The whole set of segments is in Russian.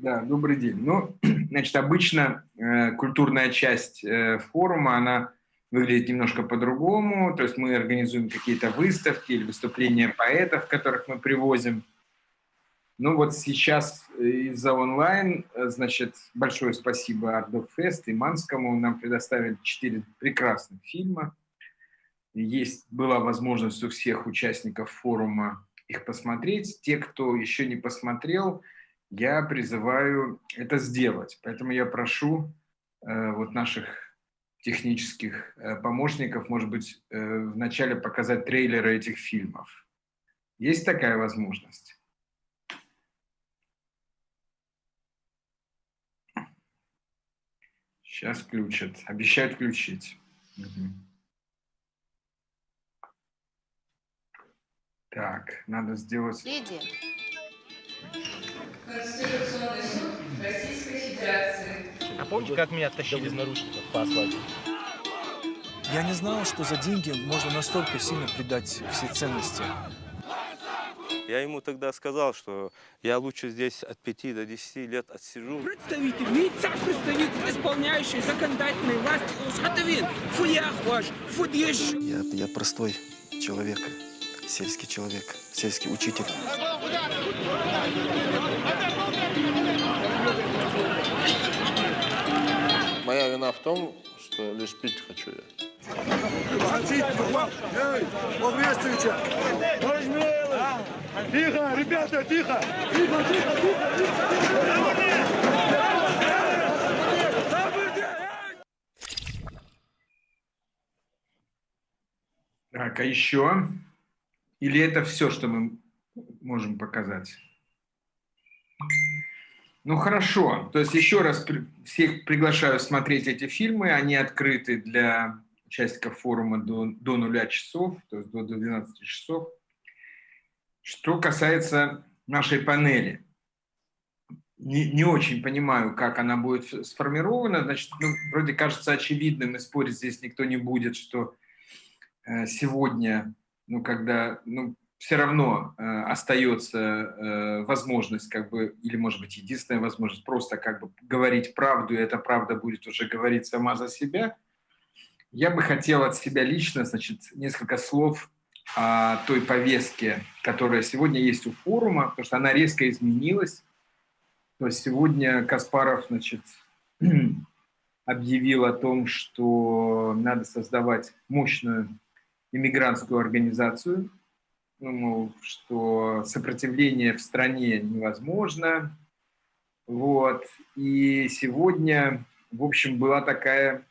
Да, добрый день. Ну, значит, обычно э, культурная часть э, форума, она выглядит немножко по-другому. То есть мы организуем какие-то выставки или выступления поэтов, которых мы привозим. Ну вот сейчас из-за онлайн, э, значит, большое спасибо Ардокфест и Манскому. Нам предоставили четыре прекрасных фильма. Есть, была возможность у всех участников форума их посмотреть. Те, кто еще не посмотрел, я призываю это сделать. Поэтому я прошу э, вот наших технических э, помощников, может быть, э, вначале показать трейлеры этих фильмов. Есть такая возможность? Сейчас включат. Обещают включить. Угу. Так, надо сделать... Лидия. Конституционный суд Российской Федерации. А помните, как меня тащили из наручников по асфальту? Я не знал, что за деньги можно настолько сильно предать все ценности. Я ему тогда сказал, что я лучше здесь от 5 до 10 лет отсижу. Представитель, лица представитель исполняющий законодательной власти Усхатовин, фуях ваш, фудеш. Я, я простой человек, сельский человек, сельский учитель. Моя вина в том, что лишь пить хочу я. Тихо, ребята, тихо! Тихо, тихо, тихо, Так, а еще? Или это все, что мы можем показать? Ну хорошо, то есть еще раз всех приглашаю смотреть эти фильмы, они открыты для участников форума до, до нуля часов, то есть до 12 часов. Что касается нашей панели, не, не очень понимаю, как она будет сформирована. Значит, ну, вроде кажется очевидным, и спорить здесь никто не будет, что э, сегодня, ну, когда, ну, все равно э, остается э, возможность, как бы, или, может быть, единственная возможность просто как бы говорить правду, и эта правда будет уже говорить сама за себя. Я бы хотел от себя лично, значит, несколько слов о той повестке, которая сегодня есть у форума, потому что она резко изменилась. То есть сегодня Каспаров, значит, объявил о том, что надо создавать мощную иммигрантскую организацию, ну, что сопротивление в стране невозможно. Вот. И сегодня, в общем, была такая,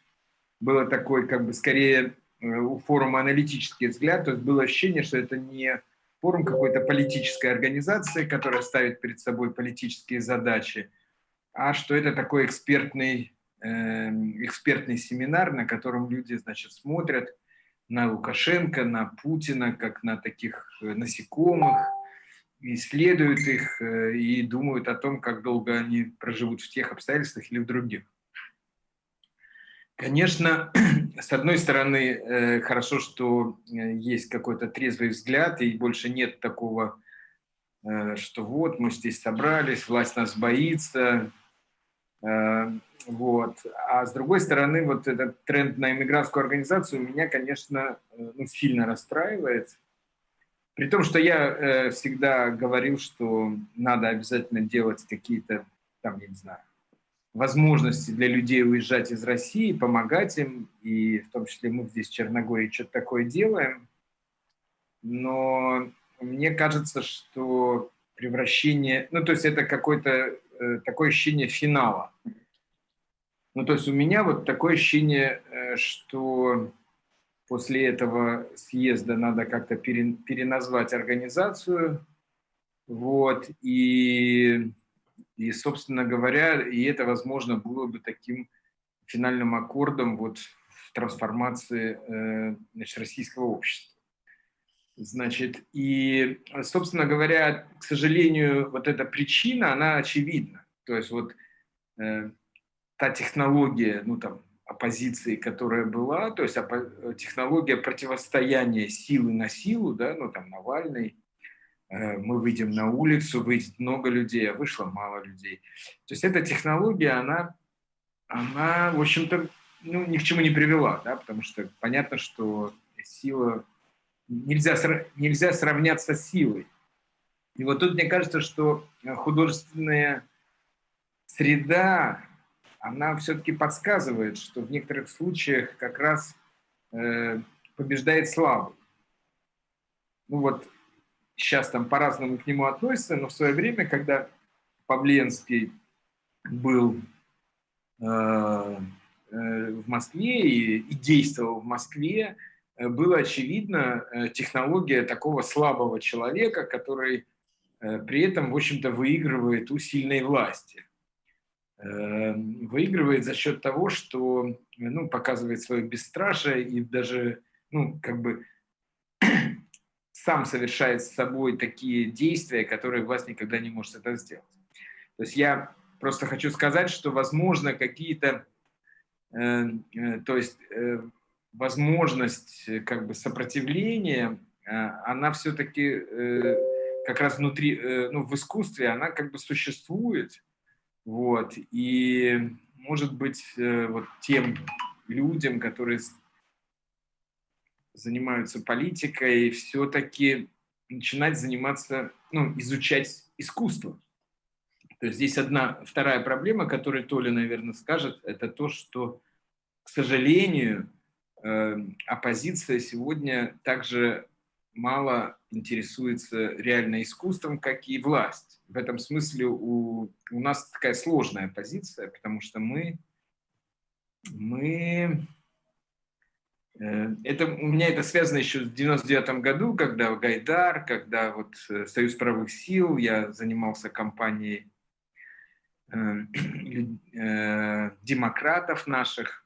было такой, как бы, скорее э, у форума аналитический взгляд, то есть было ощущение, что это не форум какой-то политической организации, которая ставит перед собой политические задачи, а что это такой экспертный, э, экспертный семинар, на котором люди, значит, смотрят, на Лукашенко, на Путина, как на таких э, насекомых, исследуют их э, и думают о том, как долго они проживут в тех обстоятельствах или в других. Конечно, с одной стороны, э, хорошо, что есть какой-то трезвый взгляд, и больше нет такого, что вот мы здесь собрались, власть нас боится, вот. А с другой стороны, вот этот тренд на иммигрантскую организацию меня, конечно, э, ну, сильно расстраивает. При том, что я э, всегда говорил, что надо обязательно делать какие-то, там, я не знаю, возможности для людей уезжать из России, помогать им, и в том числе мы здесь в Черногории что-то такое делаем. Но мне кажется, что превращение, ну, то есть это какое-то э, такое ощущение финала. Ну, то есть у меня вот такое ощущение, э, что после этого съезда надо как-то переназвать организацию, вот, и, и, собственно говоря, и это, возможно, было бы таким финальным аккордом вот в трансформации э, значит, российского общества. Значит, и, собственно говоря, к сожалению, вот эта причина, она очевидна. То есть вот э, та технология, ну там, оппозиции, которая была, то есть технология противостояния силы на силу, да, ну там Навальный, э, мы выйдем на улицу, выйдет много людей, а вышло мало людей. То есть эта технология, она, она в общем-то, ну, ни к чему не привела, да, потому что понятно, что сила... Нельзя, нельзя сравняться с силой. И вот тут мне кажется, что художественная среда, она все-таки подсказывает, что в некоторых случаях как раз э, побеждает слабый. Ну вот сейчас там по-разному к нему относятся, но в свое время, когда Павленский был э, э, в Москве и, и действовал в Москве, э, было очевидно э, технология такого слабого человека, который э, при этом, в общем-то, выигрывает у сильной власти. Выигрывает за счет того, что ну, показывает свое бесстрашие и даже, ну, как бы сам совершает с собой такие действия, которые власть никогда не может это сделать. То есть я просто хочу сказать, что возможно какие-то, э, э, то есть э, возможность э, как бы сопротивления, э, она все-таки э, как раз внутри, э, ну в искусстве, она как бы существует, вот, и может быть вот тем людям, которые занимаются политикой, все-таки начинать заниматься, ну, изучать искусство. То есть здесь одна, вторая проблема, которую Толя, наверное, скажет, это то, что, к сожалению, оппозиция сегодня также мало интересуется реально искусством, как и власть. В этом смысле у, у нас такая сложная позиция, потому что мы, мы Э, это, у меня это связано еще с 99 году, когда Гайдар, когда вот э, Союз правых сил, я занимался кампанией э, э, демократов наших,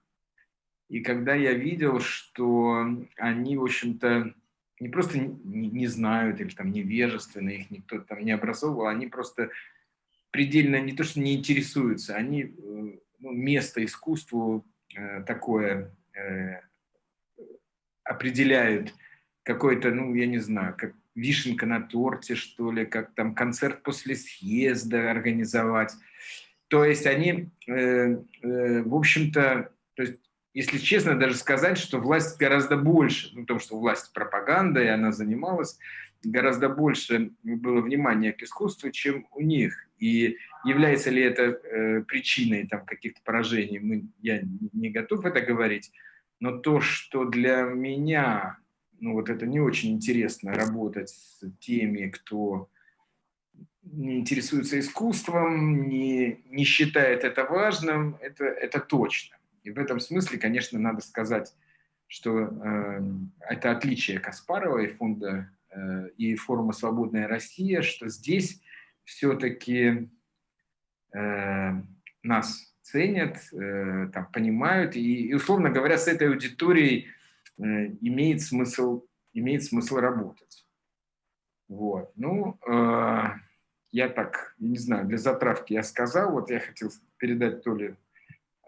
и когда я видел, что они, в общем-то, не просто не, не знают или там невежественны, их никто там не образовывал, они просто предельно не то, что не интересуются, они э, ну, место искусству э, такое определяют какой-то, ну, я не знаю, как вишенка на торте, что ли, как там концерт после съезда организовать. То есть они, э, э, в общем-то, то есть, если честно, даже сказать, что власть гораздо больше, ну, потому что власть пропаганда, и она занималась, гораздо больше было внимания к искусству, чем у них. И является ли это э, причиной там каких-то поражений, мы, я не готов это говорить, но то, что для меня, ну вот это не очень интересно работать с теми, кто не интересуется искусством, не, не считает это важным, это, это точно. И в этом смысле, конечно, надо сказать, что э, это отличие Каспарова и фонда э, и форума «Свободная Россия», что здесь все-таки э, нас ценят, э, там, понимают, и, и, условно говоря, с этой аудиторией э, имеет смысл, имеет смысл работать. Вот. Ну, э, я так, не знаю, для затравки я сказал, вот я хотел передать то ли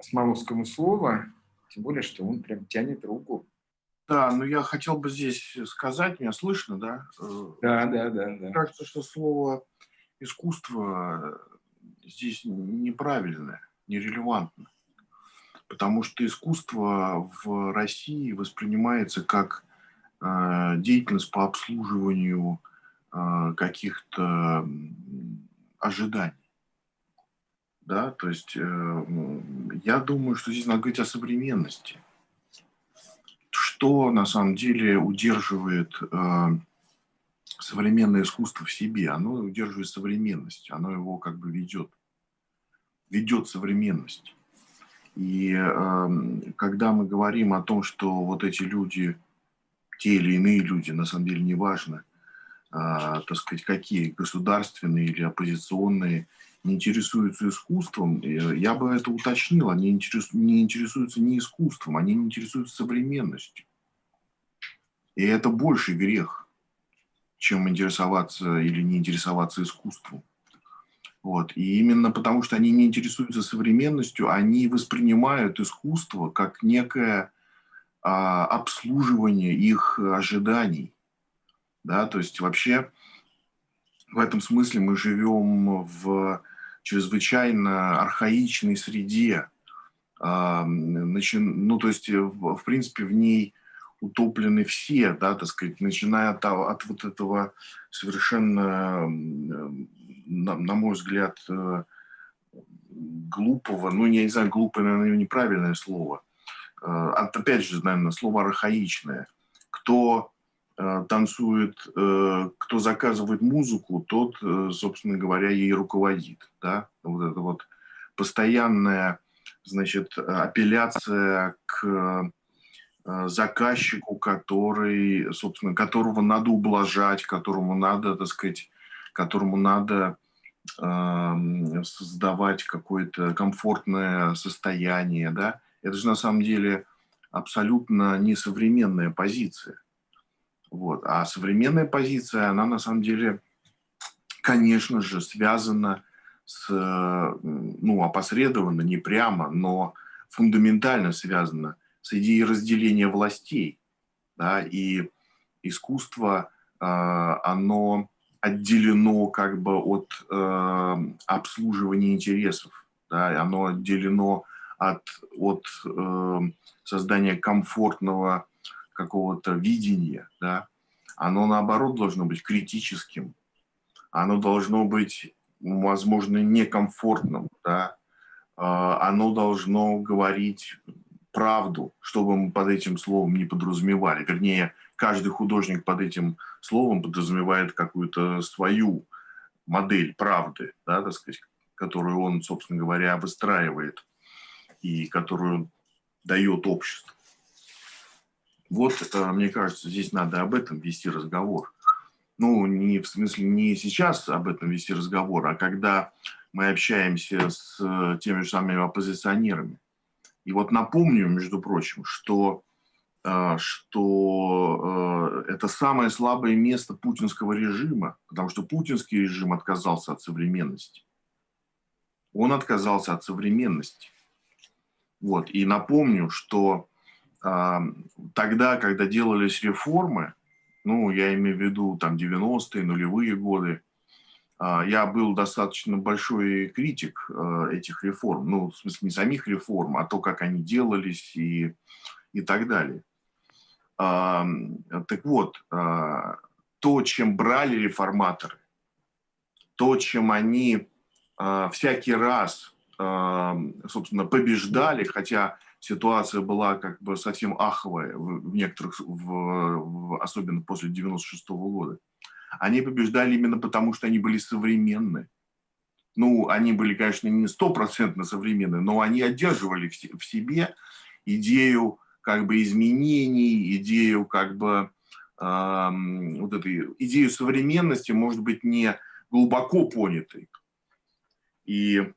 Осмоловскому слово, тем более, что он прям тянет руку. Да, но я хотел бы здесь сказать, меня слышно, да? Да, да, да. да. Кажется, что слово искусство здесь неправильное нерелевантно. Потому что искусство в России воспринимается как э, деятельность по обслуживанию э, каких-то ожиданий. Да, то есть э, я думаю, что здесь надо говорить о современности. Что на самом деле удерживает э, современное искусство в себе? Оно удерживает современность, оно его как бы ведет ведет современность. И э, когда мы говорим о том, что вот эти люди, те или иные люди, на самом деле неважно, э, так сказать, какие, государственные или оппозиционные, интересуются искусством, э, я бы это уточнил, они не интересуются не искусством, они не интересуются современностью. И это больший грех, чем интересоваться или не интересоваться искусством. Вот. И именно потому, что они не интересуются современностью, они воспринимают искусство как некое а, обслуживание их ожиданий. Да? То есть вообще в этом смысле мы живем в чрезвычайно архаичной среде. А, ну, то есть, в принципе, в ней утоплены все, да, так сказать, начиная от, от вот этого совершенно, на, на мой взгляд, э, глупого, ну, я не знаю, глупое, наверное, неправильное слово, э, от, опять же, наверное, слово архаичное. Кто э, танцует, кто заказывает музыку, тот, собственно говоря, ей руководит, да, вот это вот постоянная, значит, апелляция к Э, заказчику, который, собственно, которого надо ублажать, которому надо, так сказать, которому надо э, создавать какое-то комфортное состояние, да, это же на самом деле абсолютно несовременная позиция. Вот. А современная позиция, она на самом деле, конечно же, связана с, ну, опосредованно, не прямо, но фундаментально связана с идеей разделения властей. Да, и искусство, а, оно отделено как бы от э, обслуживания интересов, да, оно отделено от, от э, создания комфортного какого-то видения, да, оно наоборот должно быть критическим, оно должно быть, возможно, некомфортным, да, а, оно должно говорить правду, что бы мы под этим словом не подразумевали. Вернее, каждый художник под этим словом подразумевает какую-то свою модель правды, да, так сказать, которую он, собственно говоря, выстраивает и которую дает обществу. Вот, мне кажется, здесь надо об этом вести разговор. Ну, не в смысле не сейчас об этом вести разговор, а когда мы общаемся с э, теми же самыми оппозиционерами. И вот напомню, между прочим, что, э, что э, это самое слабое место путинского режима, потому что путинский режим отказался от современности. Он отказался от современности. Вот. И напомню, что тогда, когда делались реформы, ну, я имею в виду там 90-е, нулевые годы, а, я был достаточно большой критик э, этих реформ. Ну, в смысле, не самих реформ, а то, как они делались и, и так далее. А, так вот, а, то, чем брали реформаторы, то, чем они всякий раз, собственно, побеждали, хотя ситуация была как бы совсем аховая в некоторых, в, в, особенно после 96 -го года, они побеждали именно потому, что они были современны. Ну, они были, конечно, не стопроцентно современны, но они одерживали в себе идею как бы изменений, идею как бы э, вот этой идею современности, может быть, не глубоко понятой. И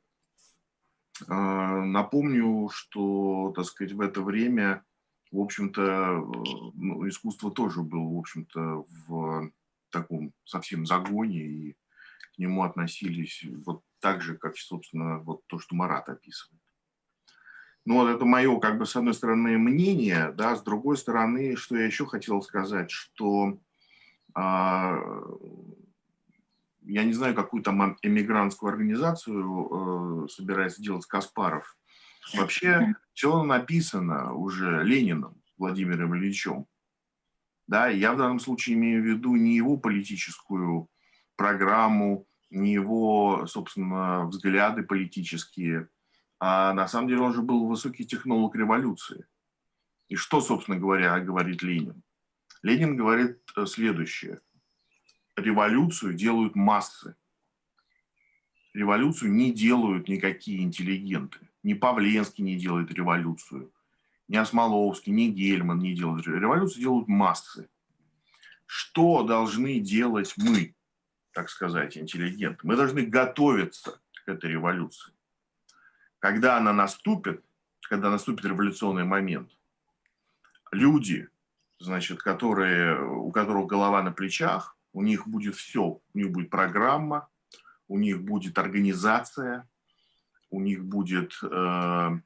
напомню, что, так сказать, в это время, в общем-то, э, ну, искусство тоже было, в общем-то, в таком совсем загоне, и к нему относились вот так же, как, собственно, вот то, что Марат описывает. Ну, вот это мое, как бы, с одной стороны, мнение, да, с другой стороны, что я еще хотел сказать, что а, я не знаю, какую там эмигрантскую организацию э, собирается делать Каспаров. Вообще все написано уже Лениным Владимиром Ильичем. Да, я в данном случае имею в виду не его политическую программу, не его, собственно, взгляды политические, а на самом деле он же был высокий технолог революции. И что, собственно говоря, говорит Ленин? Ленин говорит э, следующее. Революцию делают массы. Революцию не делают никакие интеллигенты. Ни Павленский не делает революцию, ни Осмоловский, ни Гельман не делают революцию, делают массы. Что должны делать мы, так сказать, интеллигенты? Мы должны готовиться к этой революции. Когда она наступит, когда наступит революционный момент, люди, значит, которые, у которых голова на плечах, у них будет все, у них будет программа, у них будет организация, у них будет э,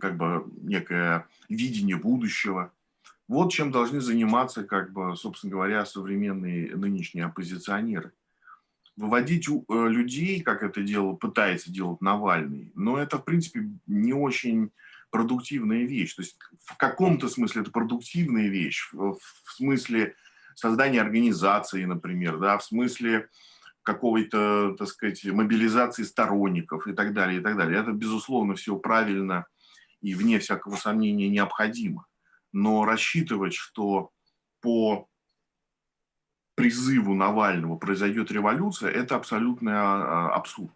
как бы некое видение будущего. Вот чем должны заниматься, как бы, собственно говоря, современные нынешние оппозиционеры. Выводить э, людей, как это делал, пытается делать Навальный, но это, в принципе, не очень продуктивная вещь. То есть в каком-то смысле это продуктивная вещь, в смысле создания организации, например, да, в смысле какого-то, так сказать, мобилизации сторонников и так далее, и так далее. Это, безусловно, все правильно и, вне всякого сомнения, необходимо. Но рассчитывать, что по призыву Навального произойдет революция, это абсолютный а, абсурд.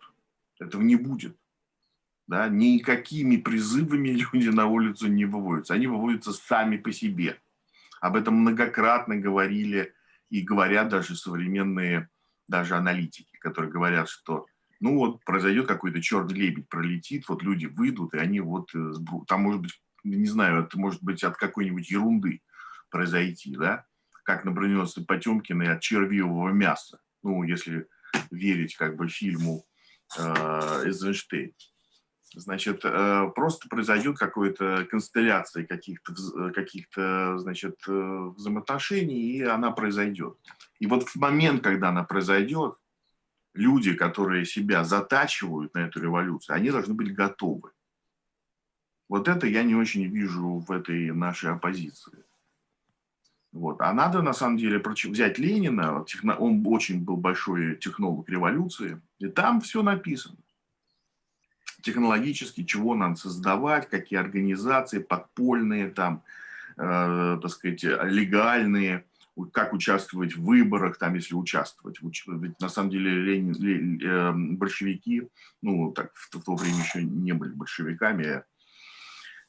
Этого не будет. Да? Никакими призывами люди на улицу не выводятся. Они выводятся сами по себе. Об этом многократно говорили и говорят даже современные даже аналитики, которые говорят, что ну вот произойдет какой-то черный лебедь, пролетит, вот люди выйдут, и они вот, э, там может быть, не знаю, это может быть от какой-нибудь ерунды произойти, да, как, например, с Потемкиной от червивого мяса, ну, если верить как бы фильму э, Эйзенштейн. Значит, э, просто произойдет какая-то констелляция каких-то, каких значит, э, взаимоотношений, и она произойдет. И вот в момент, когда она произойдет, люди, которые себя затачивают на эту революцию, они должны быть готовы. Вот это я не очень вижу в этой нашей оппозиции. Вот. А надо, на самом деле, взять Ленина, он очень был большой технолог революции, и там все написано. Технологически, чего надо создавать, какие организации подпольные, там, э, так сказать, легальные, как участвовать в выборах, там, если участвовать. Ведь на самом деле Ленин, Ленин, э, большевики, ну, так, в, в то время еще не были большевиками,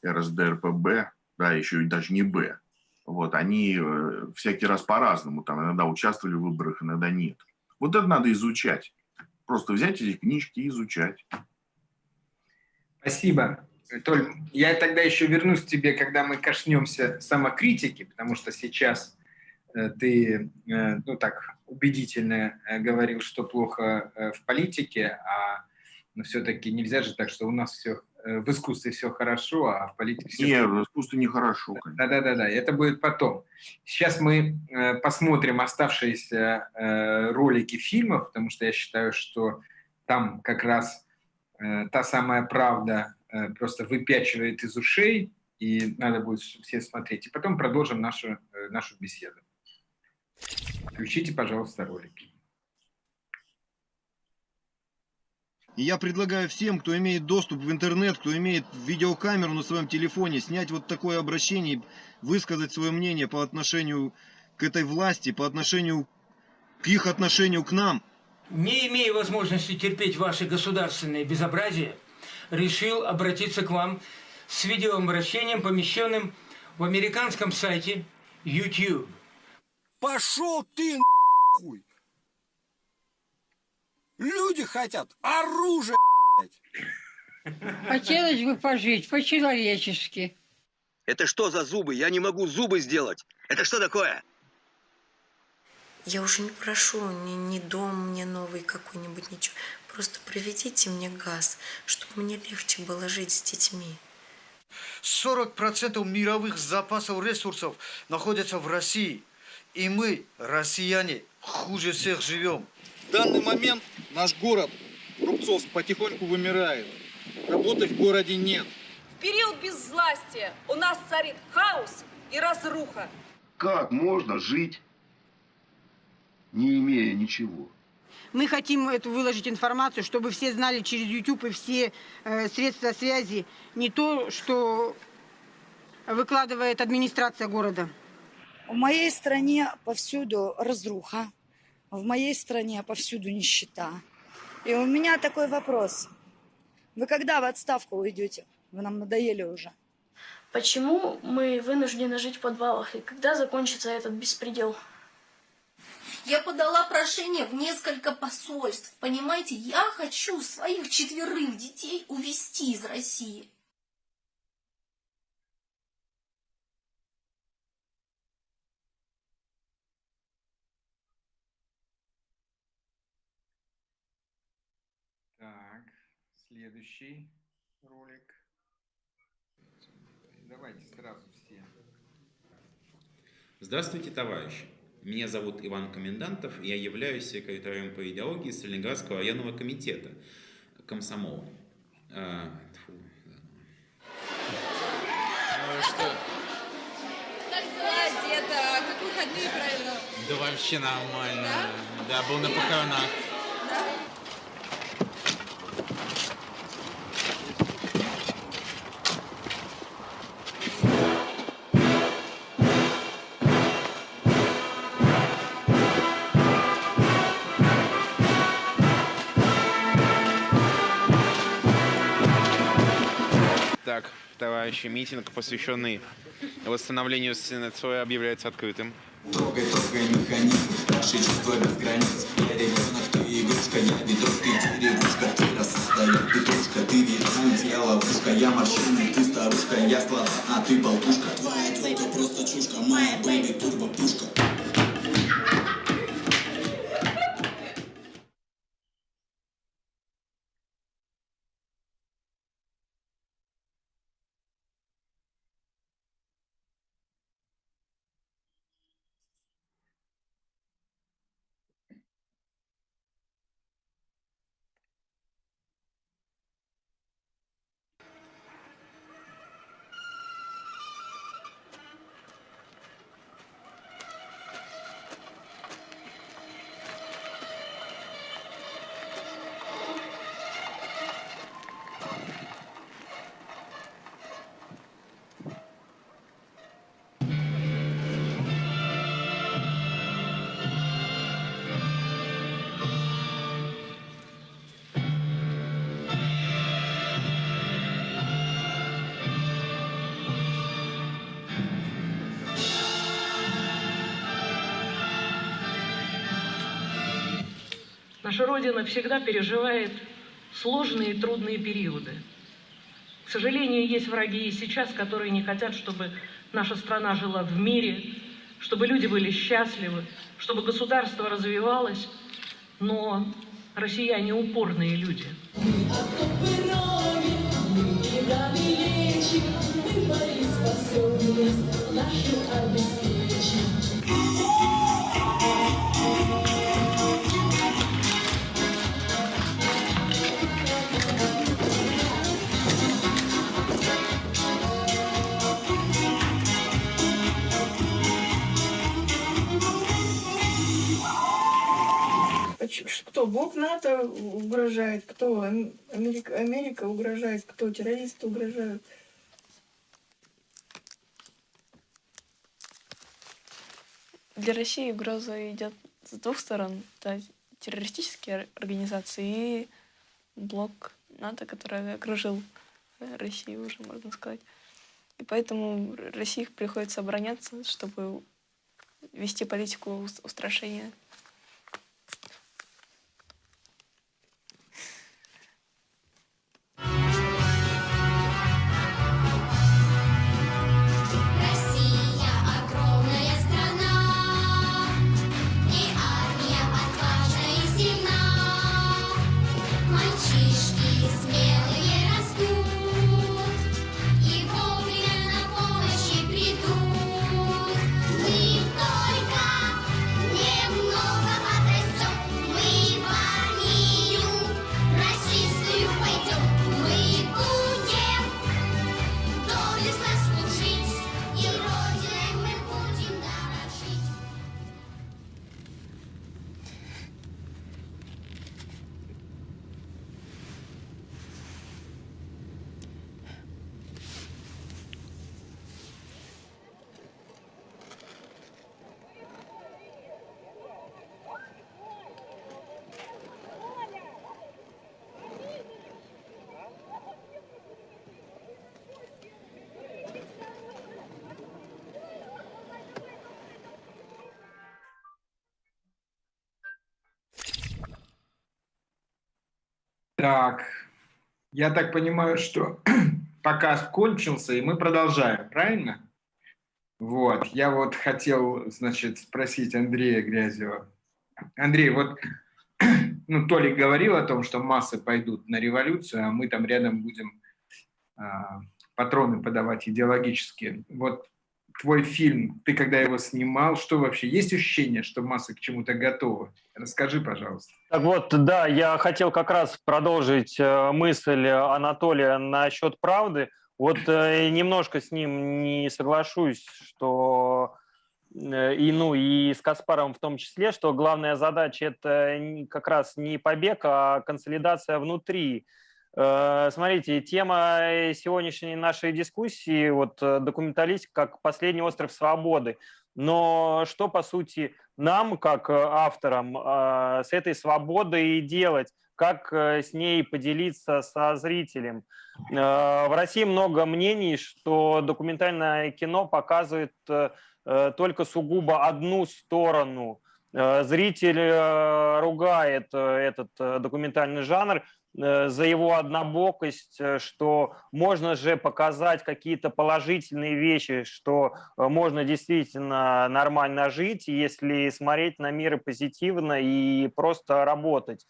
РСДРПБ, да, еще и даже не Б. Вот, они э, всякий раз по-разному, там, иногда участвовали в выборах, иногда нет. Вот это надо изучать. Просто взять эти книжки и изучать. Спасибо. Толь, я тогда еще вернусь к тебе, когда мы коснемся самокритики, потому что сейчас Э, ты, э, ну так, убедительно э, говорил, что плохо в политике, а но все-таки нельзя же так, что у нас все в искусстве все хорошо, а в политике все... Нет, в искусстве нехорошо. Да-да-да, это будет потом. Сейчас мы посмотрим оставшиеся ролики фильмов, потому что я считаю, что там как раз та самая правда просто выпячивает из ушей, и надо будет все смотреть. И потом продолжим нашу, нашу беседу. Включите, пожалуйста, ролики. И я предлагаю всем, кто имеет доступ в интернет, кто имеет видеокамеру на своем телефоне, снять вот такое обращение, высказать свое мнение по отношению к этой власти, по отношению к их отношению к нам. Не имея возможности терпеть ваши государственные безобразия, решил обратиться к вам с видеообращением, помещенным в американском сайте YouTube. Пошел ты нахуй! Люди хотят оружие, Хотелось бы пожить по-человечески. Это что за зубы? Я не могу зубы сделать. Это что такое? Я уже не прошу ни, ни дом мне новый какой-нибудь, ничего. Просто проведите мне газ, чтобы мне легче было жить с детьми. 40% мировых запасов ресурсов находятся в России. И мы, россияне, хуже всех живем. В данный момент наш город Рубцовск потихоньку вымирает. Работы в городе нет. В период безвластия у нас царит хаос и разруха. Как можно жить, не имея ничего? Мы хотим эту выложить информацию, чтобы все знали через YouTube и все э, средства связи не то, что выкладывает администрация города. В моей стране повсюду разруха, в моей стране повсюду нищета. И у меня такой вопрос. Вы когда в отставку уйдете? Вы нам надоели уже. Почему мы вынуждены жить в подвалах? И когда закончится этот беспредел? Я подала прошение в несколько посольств. Понимаете, я хочу своих четверых детей увезти из России. Следующий ролик. Давайте сразу все. Здравствуйте, товарищи! Меня зовут Иван Комендантов, я являюсь секретарем по идеологии Сталинградского районного комитета комсомола. А, тьфу. Ну что? Деда? Как выходные провел? Да вообще нормально. Да, был на похоронах. Товарищи, митинг, посвященный восстановлению стены Цоя, объявляется открытым. Трогай, трогай механизм, наши чувства без границ. Я ребенок, ты игрушка, я ветров, ты деревушка. Ты рассоздает петрушка, ты вирус, я ловушка. Я морщины, ты старушка, я слова, а ты болтушка. Твоя тёлка просто чушка, моя бэйби турбо пушка Наша Родина всегда переживает сложные и трудные периоды. К сожалению, есть враги и сейчас, которые не хотят, чтобы наша страна жила в мире, чтобы люди были счастливы, чтобы государство развивалось, но россияне упорные люди. Нашу обеспечим. Кто Бог НАТО угрожает, кто Ам- Америка, Америка угрожает, кто террористы угрожают. Для России угроза идет с двух сторон. Это террористические организации и блок НАТО, который окружил э, Россию уже, можно сказать. И поэтому России приходится обороняться, чтобы вести политику ус- устрашения. Так, я так понимаю, что показ кончился, и мы продолжаем, правильно? Вот, я вот хотел, значит, спросить Андрея Грязева. Андрей, вот, ну, Толик говорил о том, что массы пойдут на революцию, а мы там рядом будем а, патроны подавать идеологические. Вот твой фильм, ты когда его снимал, что вообще, есть ощущение, что масса к чему-то готова? Расскажи, пожалуйста. Так вот, да, я хотел как раз продолжить э, мысль Анатолия насчет правды. Вот э, немножко с ним не соглашусь, что э, и, ну, и с Каспаром в том числе, что главная задача – это как раз не побег, а консолидация внутри смотрите, тема сегодняшней нашей дискуссии, вот э, документалистика как последний остров свободы. Но что, по сути, нам, как э, авторам, с этой свободой делать? Как с ней поделиться со зрителем? В России много мнений, что документальное кино показывает только сугубо одну сторону. Зритель ругает этот документальный жанр, Э, за его однобокость, э, что можно же показать какие-то положительные вещи, что э, можно действительно нормально жить, если смотреть на мир позитивно и просто работать.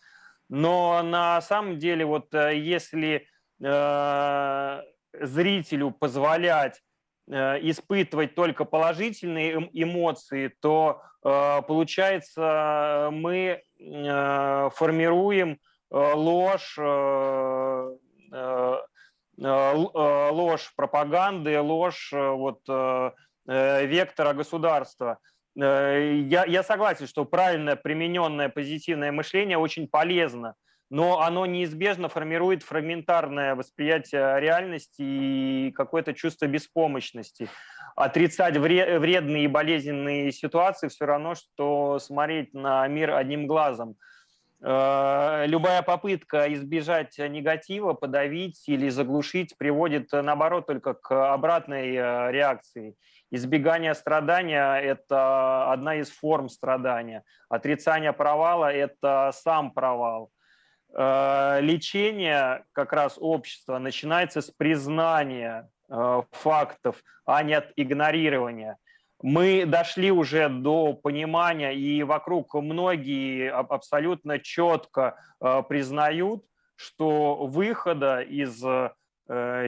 Но на самом деле, вот если э, зрителю позволять э, испытывать только положительные эм, эмоции, то э, получается мы формируем Э, ложь, э, э, ложь пропаганды, ложь вот, вектора государства. Я, я согласен, что правильное примененное позитивное мышление очень полезно, но оно неизбежно формирует фрагментарное восприятие реальности и какое-то чувство беспомощности. Отрицать вредные и болезненные ситуации все равно, что смотреть на мир одним глазом – Э, любая попытка избежать негатива, подавить или заглушить приводит, э, наоборот, только к обратной э, реакции. Избегание страдания – это одна из форм страдания. Отрицание провала – это сам провал. Лечение как раз общества начинается с признания фактов, а не от игнорирования мы дошли уже до понимания, и вокруг многие абсолютно четко э, признают, что выхода из э,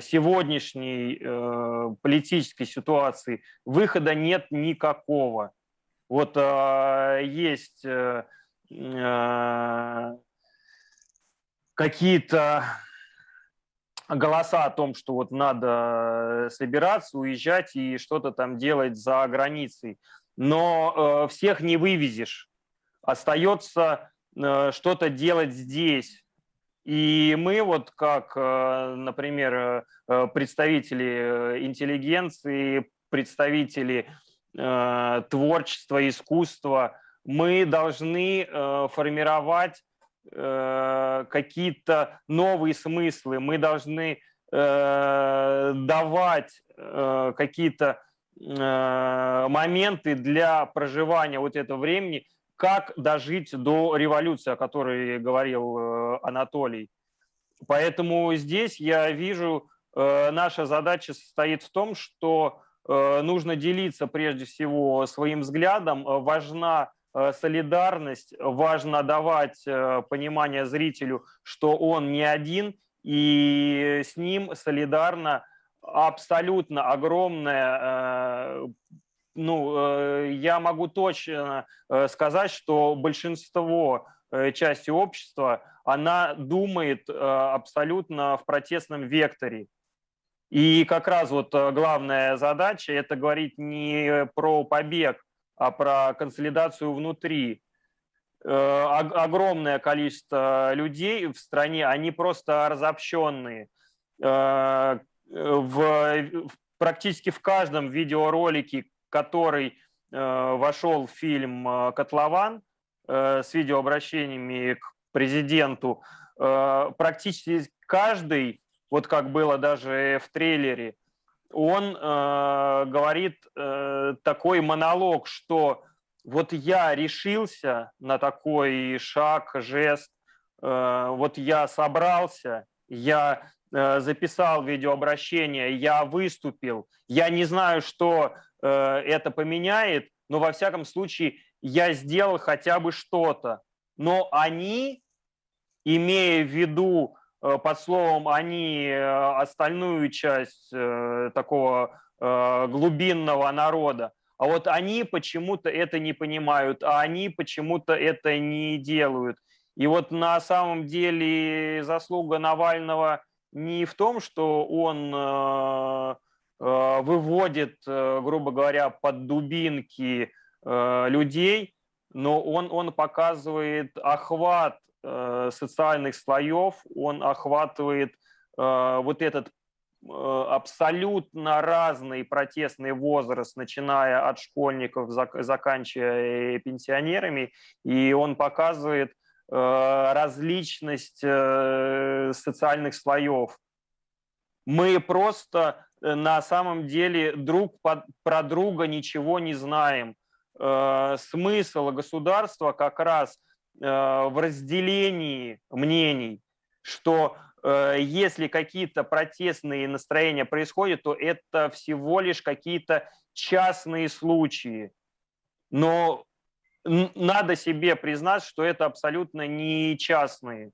сегодняшней э, политической ситуации, выхода нет никакого. Вот есть какие-то голоса о том, что вот надо э, собираться, уезжать и что-то там делать за границей. Но э, всех не вывезешь. Остается э, что-то делать здесь. И мы вот как, э, например, э, представители интеллигенции, представители э, творчества, искусства, мы должны э, формировать Э, какие-то новые смыслы, мы должны э, давать э, какие-то моменты для проживания вот этого времени, как дожить до революции, о которой говорил Анатолий. Поэтому здесь я вижу, наша задача состоит в том, что нужно делиться прежде всего своим взглядом, важна солидарность, важно давать э, понимание зрителю, что он не один, и с ним солидарно абсолютно огромная э, ну, я могу точно сказать, что большинство части общества, она думает абсолютно в протестном векторе. И как раз вот главная задача – это говорить не про побег, а про консолидацию внутри. Э, огромное количество людей в стране, они просто разобщенные. Э, в, практически в каждом видеоролике, который э, вошел в фильм «Котлован» с видеообращениями к президенту, практически каждый, вот как было даже в трейлере, он э, говорит э, такой монолог, что вот я решился на такой шаг, жест, э, вот я собрался, я э, записал видеообращение, я выступил, я не знаю, что э, это поменяет, но во всяком случае я сделал хотя бы что-то. Но они, имея в виду под словом они э, остальную часть э, такого э, глубинного народа. А вот они почему-то это не понимают, а они почему-то это не делают. И вот на самом деле заслуга Навального не в том, что он э, э, выводит, э, грубо говоря, под дубинки э, людей, но он, он показывает охват э, социальных слоев, он охватывает э, вот этот Э, абсолютно разный протестный возраст, начиная от школьников, заканчивая пенсионерами, и он показывает э, различность э, социальных слоев. Мы просто на самом деле друг про друга ничего не знаем. Смысл государства как раз в разделении мнений, что Э, если какие-то протестные настроения происходят, то это всего лишь какие-то частные случаи. Но надо себе признать, что это абсолютно не частные,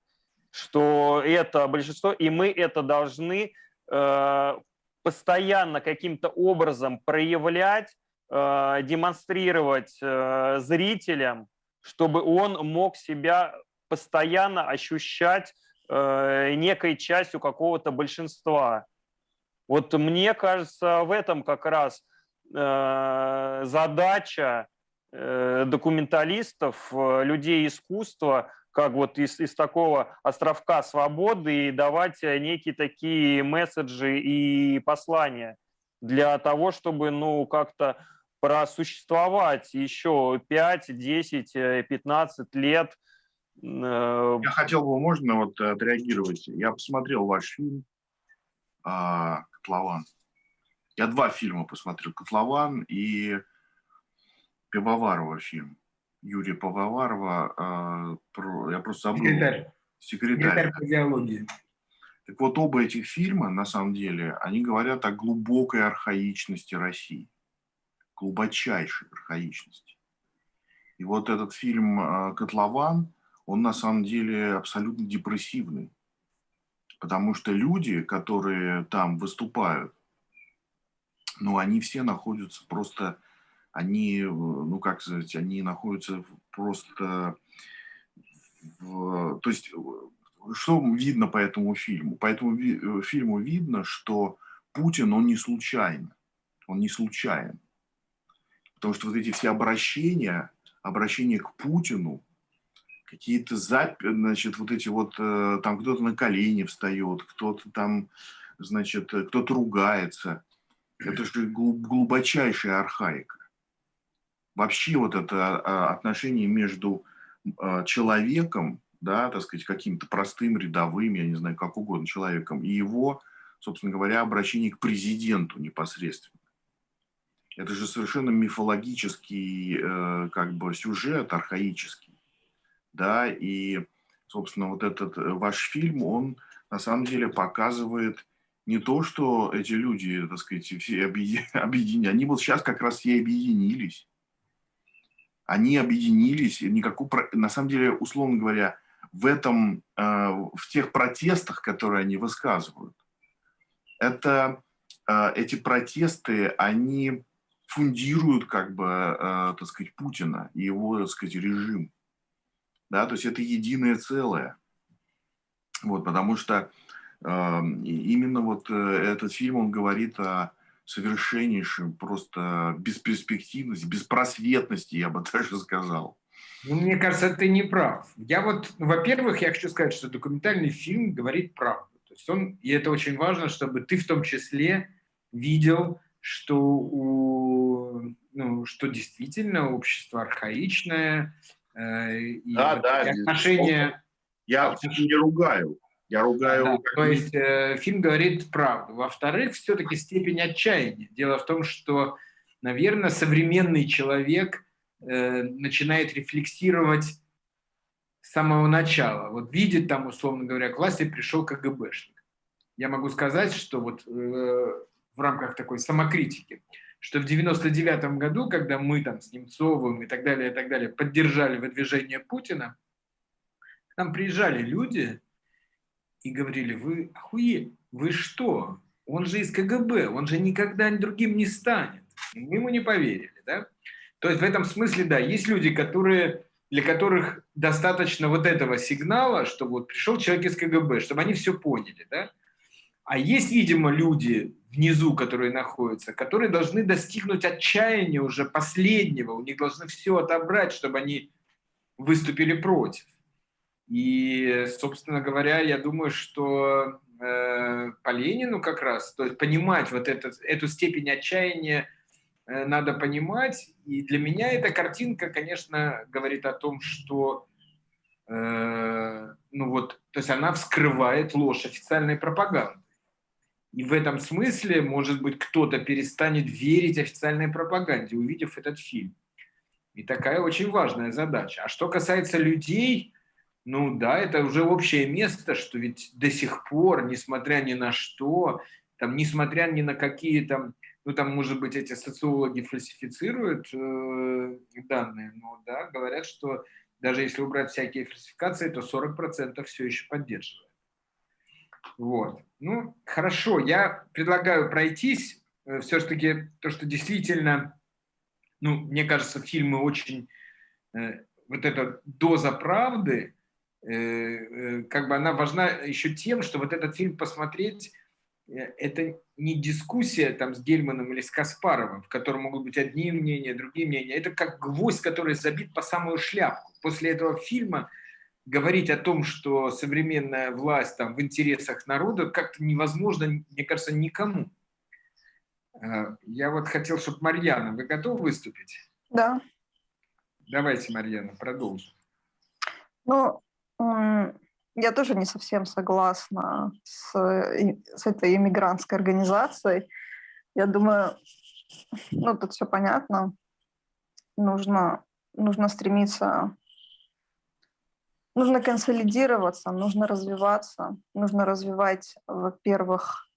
что это большинство, и мы это должны э, постоянно каким-то образом проявлять, э, демонстрировать зрителям, чтобы он мог себя постоянно ощущать э, некой частью какого-то большинства. Вот мне кажется, в этом как раз э, задача э, документалистов, э, людей искусства, как вот из, из такого островка свободы и давать некие такие месседжи и послания для того, чтобы ну как-то просуществовать еще 5, 10, 15 лет – Э, я хотел бы, можно вот отреагировать? Я посмотрел ваш фильм а, «Котлован». Я два фильма посмотрел. «Котлован» и Пивоварова фильм. Юрия Пивоварова. А, я просто забыл. Секретарь. Секретарь. Секретарь по идеологии. Так вот, оба этих фильма, на самом деле, они говорят о глубокой архаичности России. Глубочайшей архаичности. И вот этот фильм а, «Котлован», он на самом деле абсолютно депрессивный. Потому что люди, которые там выступают, ну, они все находятся просто, они, ну, как сказать, они находятся просто, в, то есть, что видно по этому фильму? По этому фильму видно, что Путин, он не случайно, он не случайен. Потому что вот эти все обращения, обращения к Путину, какие-то записи, значит, вот эти вот, э, там кто-то на колени встает, кто-то там, значит, кто-то ругается. Это же глубочайшая архаика. Вообще вот это а, отношение между а, человеком, да, так сказать, каким-то простым, рядовым, я не знаю, как угодно человеком, и его, собственно говоря, обращение к президенту непосредственно. Это же совершенно мифологический э, как бы сюжет, архаический да, и, собственно, вот этот э, ваш фильм, он на самом деле показывает не то, что эти люди, так сказать, все объединены, они вот сейчас как раз все объединились. Они объединились, никакого, на самом деле, условно говоря, в этом, э, в тех протестах, которые они высказывают, это, э, эти протесты, они фундируют, как бы, так сказать, Путина и его, так сказать, режим да, то есть это единое целое. Вот, потому что э, именно вот э, этот фильм, он говорит о совершеннейшем просто бесперспективности, беспросветности, я бы даже сказал. Ну, мне кажется, ты не прав. Я вот, во-первых, я хочу сказать, что документальный фильм говорит правду. То есть он, и это очень важно, чтобы ты в том числе видел, что, у, ну, что действительно общество архаичное, Э, и да, да. Отношения... Я не ругаю. Я ругаю... Да, то есть э, фильм говорит правду. Во-вторых, все-таки степень отчаяния. Дело в том, что, наверное, современный человек э, начинает рефлексировать с самого начала. Вот видит там, условно говоря, к власти пришел КГБшник. Я могу сказать, что вот э, в рамках такой самокритики, что в 99 году, когда мы там с Немцовым и так далее, и так далее поддержали выдвижение Путина, к нам приезжали люди и говорили, вы охуели, вы что? он же из КГБ, он же никогда другим не станет. Мы ему не поверили, да? То есть в этом смысле, да, есть люди, которые, для которых достаточно вот этого сигнала, что вот пришел человек из КГБ, чтобы они все поняли, да? А есть, видимо, люди внизу, которые находятся, которые должны достигнуть отчаяния уже последнего, у них должны все отобрать, чтобы они выступили против. И, собственно говоря, я думаю, что э, по Ленину как раз, то есть понимать вот это, эту степень отчаяния э, надо понимать. И для меня эта картинка, конечно, говорит о том, что э, ну вот, то есть она вскрывает ложь официальной пропаганды. И в этом смысле, может быть, кто-то перестанет верить официальной пропаганде, увидев этот фильм. И такая очень важная задача. А что касается людей, ну да, это уже общее место, что ведь до сих пор, несмотря ни на что, там, несмотря ни на какие там, ну там, может быть, эти социологи фальсифицируют э, данные, но да, говорят, что даже если убрать всякие фальсификации, то 40% все еще поддерживают. Вот. Ну, хорошо, я предлагаю пройтись. Э, Все-таки то, что действительно, ну, мне кажется, фильмы очень... Э, вот эта доза правды, э, как бы она важна еще тем, что вот этот фильм посмотреть, это не дискуссия там с Гельманом или с Каспаровым, в котором могут быть одни мнения, другие мнения. Это как гвоздь, который забит по самую шляпку. После этого фильма говорить о том, что современная власть там, в интересах народа, как-то невозможно, мне кажется, никому. Э, я вот хотел, чтобы Марьяна, вы готовы выступить? Да. Давайте, Марьяна, продолжим. Ну, я тоже не совсем согласна с, с этой иммигрантской организацией. Я думаю, ну, тут все понятно. Нужно, нужно стремиться нужно консолидироваться, нужно развиваться, нужно развивать, во-первых,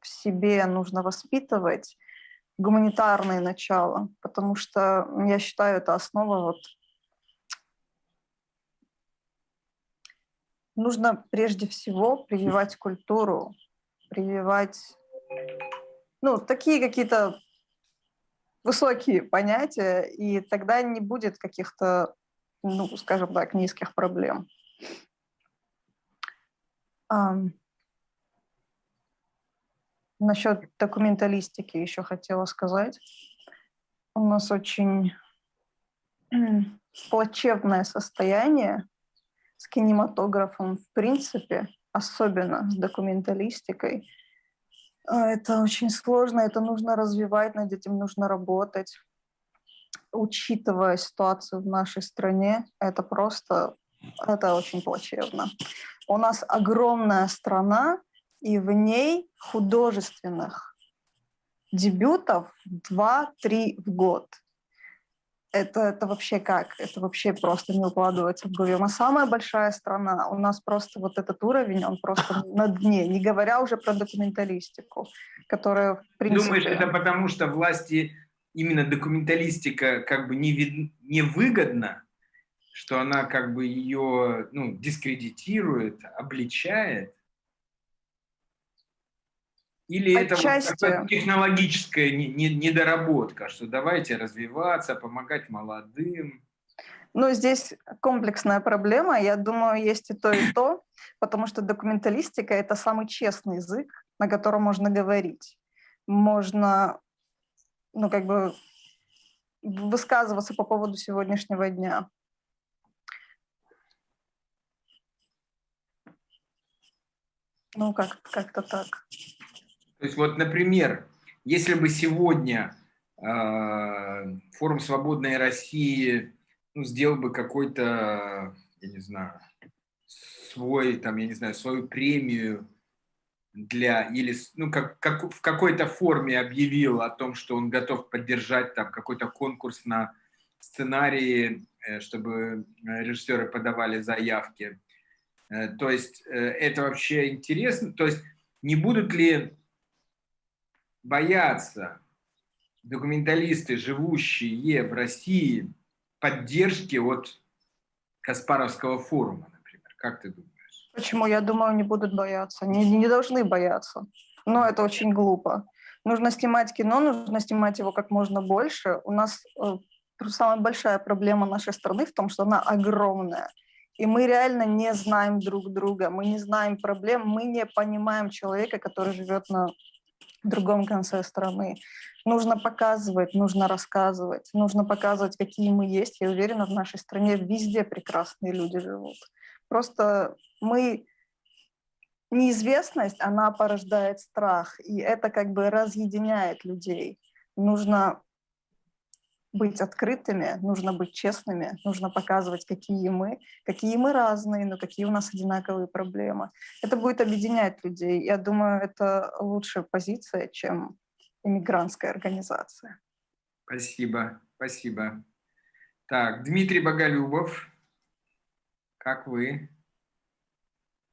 в себе нужно воспитывать гуманитарные начала, потому что я считаю, это основа вот нужно прежде всего прививать культуру, прививать, ну, такие какие-то высокие понятия, и тогда не будет каких-то ну, скажем так, низких проблем. Насчет документалистики еще хотела сказать. У нас очень плачевное состояние с кинематографом в принципе, особенно с документалистикой. А, это очень сложно, это нужно развивать, над этим нужно работать учитывая ситуацию в нашей стране, это просто, это очень плачевно. У нас огромная страна, и в ней художественных дебютов 2-3 в год. Это, это вообще как? Это вообще просто не укладывается в голове. Мы самая большая страна. У нас просто вот этот уровень, он просто на дне. Не говоря уже про документалистику, которая, в принципе... Думаешь, это потому что власти именно документалистика как бы не, вид, не выгодна, что она как бы ее ну, дискредитирует, обличает? Или Отчасти. это вот технологическая недоработка, что давайте развиваться, помогать молодым? Ну, здесь комплексная проблема. Я думаю, есть и то, и то, потому что документалистика – это самый честный язык, на котором можно говорить. Можно ну, как бы высказываться по поводу сегодняшнего дня. Ну, как- как-то так. То есть вот, например, если бы сегодня э, форум «Свободной России» ну, сделал бы какой-то, я не знаю, свой, там, я не знаю, свою премию для или ну как, как в какой-то форме объявил о том, что он готов поддержать там какой-то конкурс на сценарии, э, чтобы э, режиссеры подавали заявки. Э, то есть это вообще интересно. То есть не будут ли бояться документалисты, живущие в России, поддержки от Каспаровского форума, например? Как ты думаешь? Почему? Я думаю, не будут бояться. Не, не должны бояться. Но это очень глупо. Нужно снимать кино, нужно снимать его как можно больше. У нас э, самая большая проблема нашей страны в том, что она огромная. И мы реально не знаем друг друга, мы не знаем проблем, мы не понимаем человека, который живет на другом конце страны. Нужно показывать, нужно рассказывать, нужно показывать, какие мы есть. Я уверена, в нашей стране везде прекрасные люди живут. Просто мы... Неизвестность, она порождает страх, и это как бы разъединяет людей. Нужно быть открытыми, нужно быть честными, нужно показывать, какие мы, какие мы разные, но какие у нас одинаковые проблемы. Это будет объединять людей. Я думаю, это лучшая позиция, чем иммигрантская организация. Спасибо, спасибо. Так, Дмитрий Боголюбов, как вы?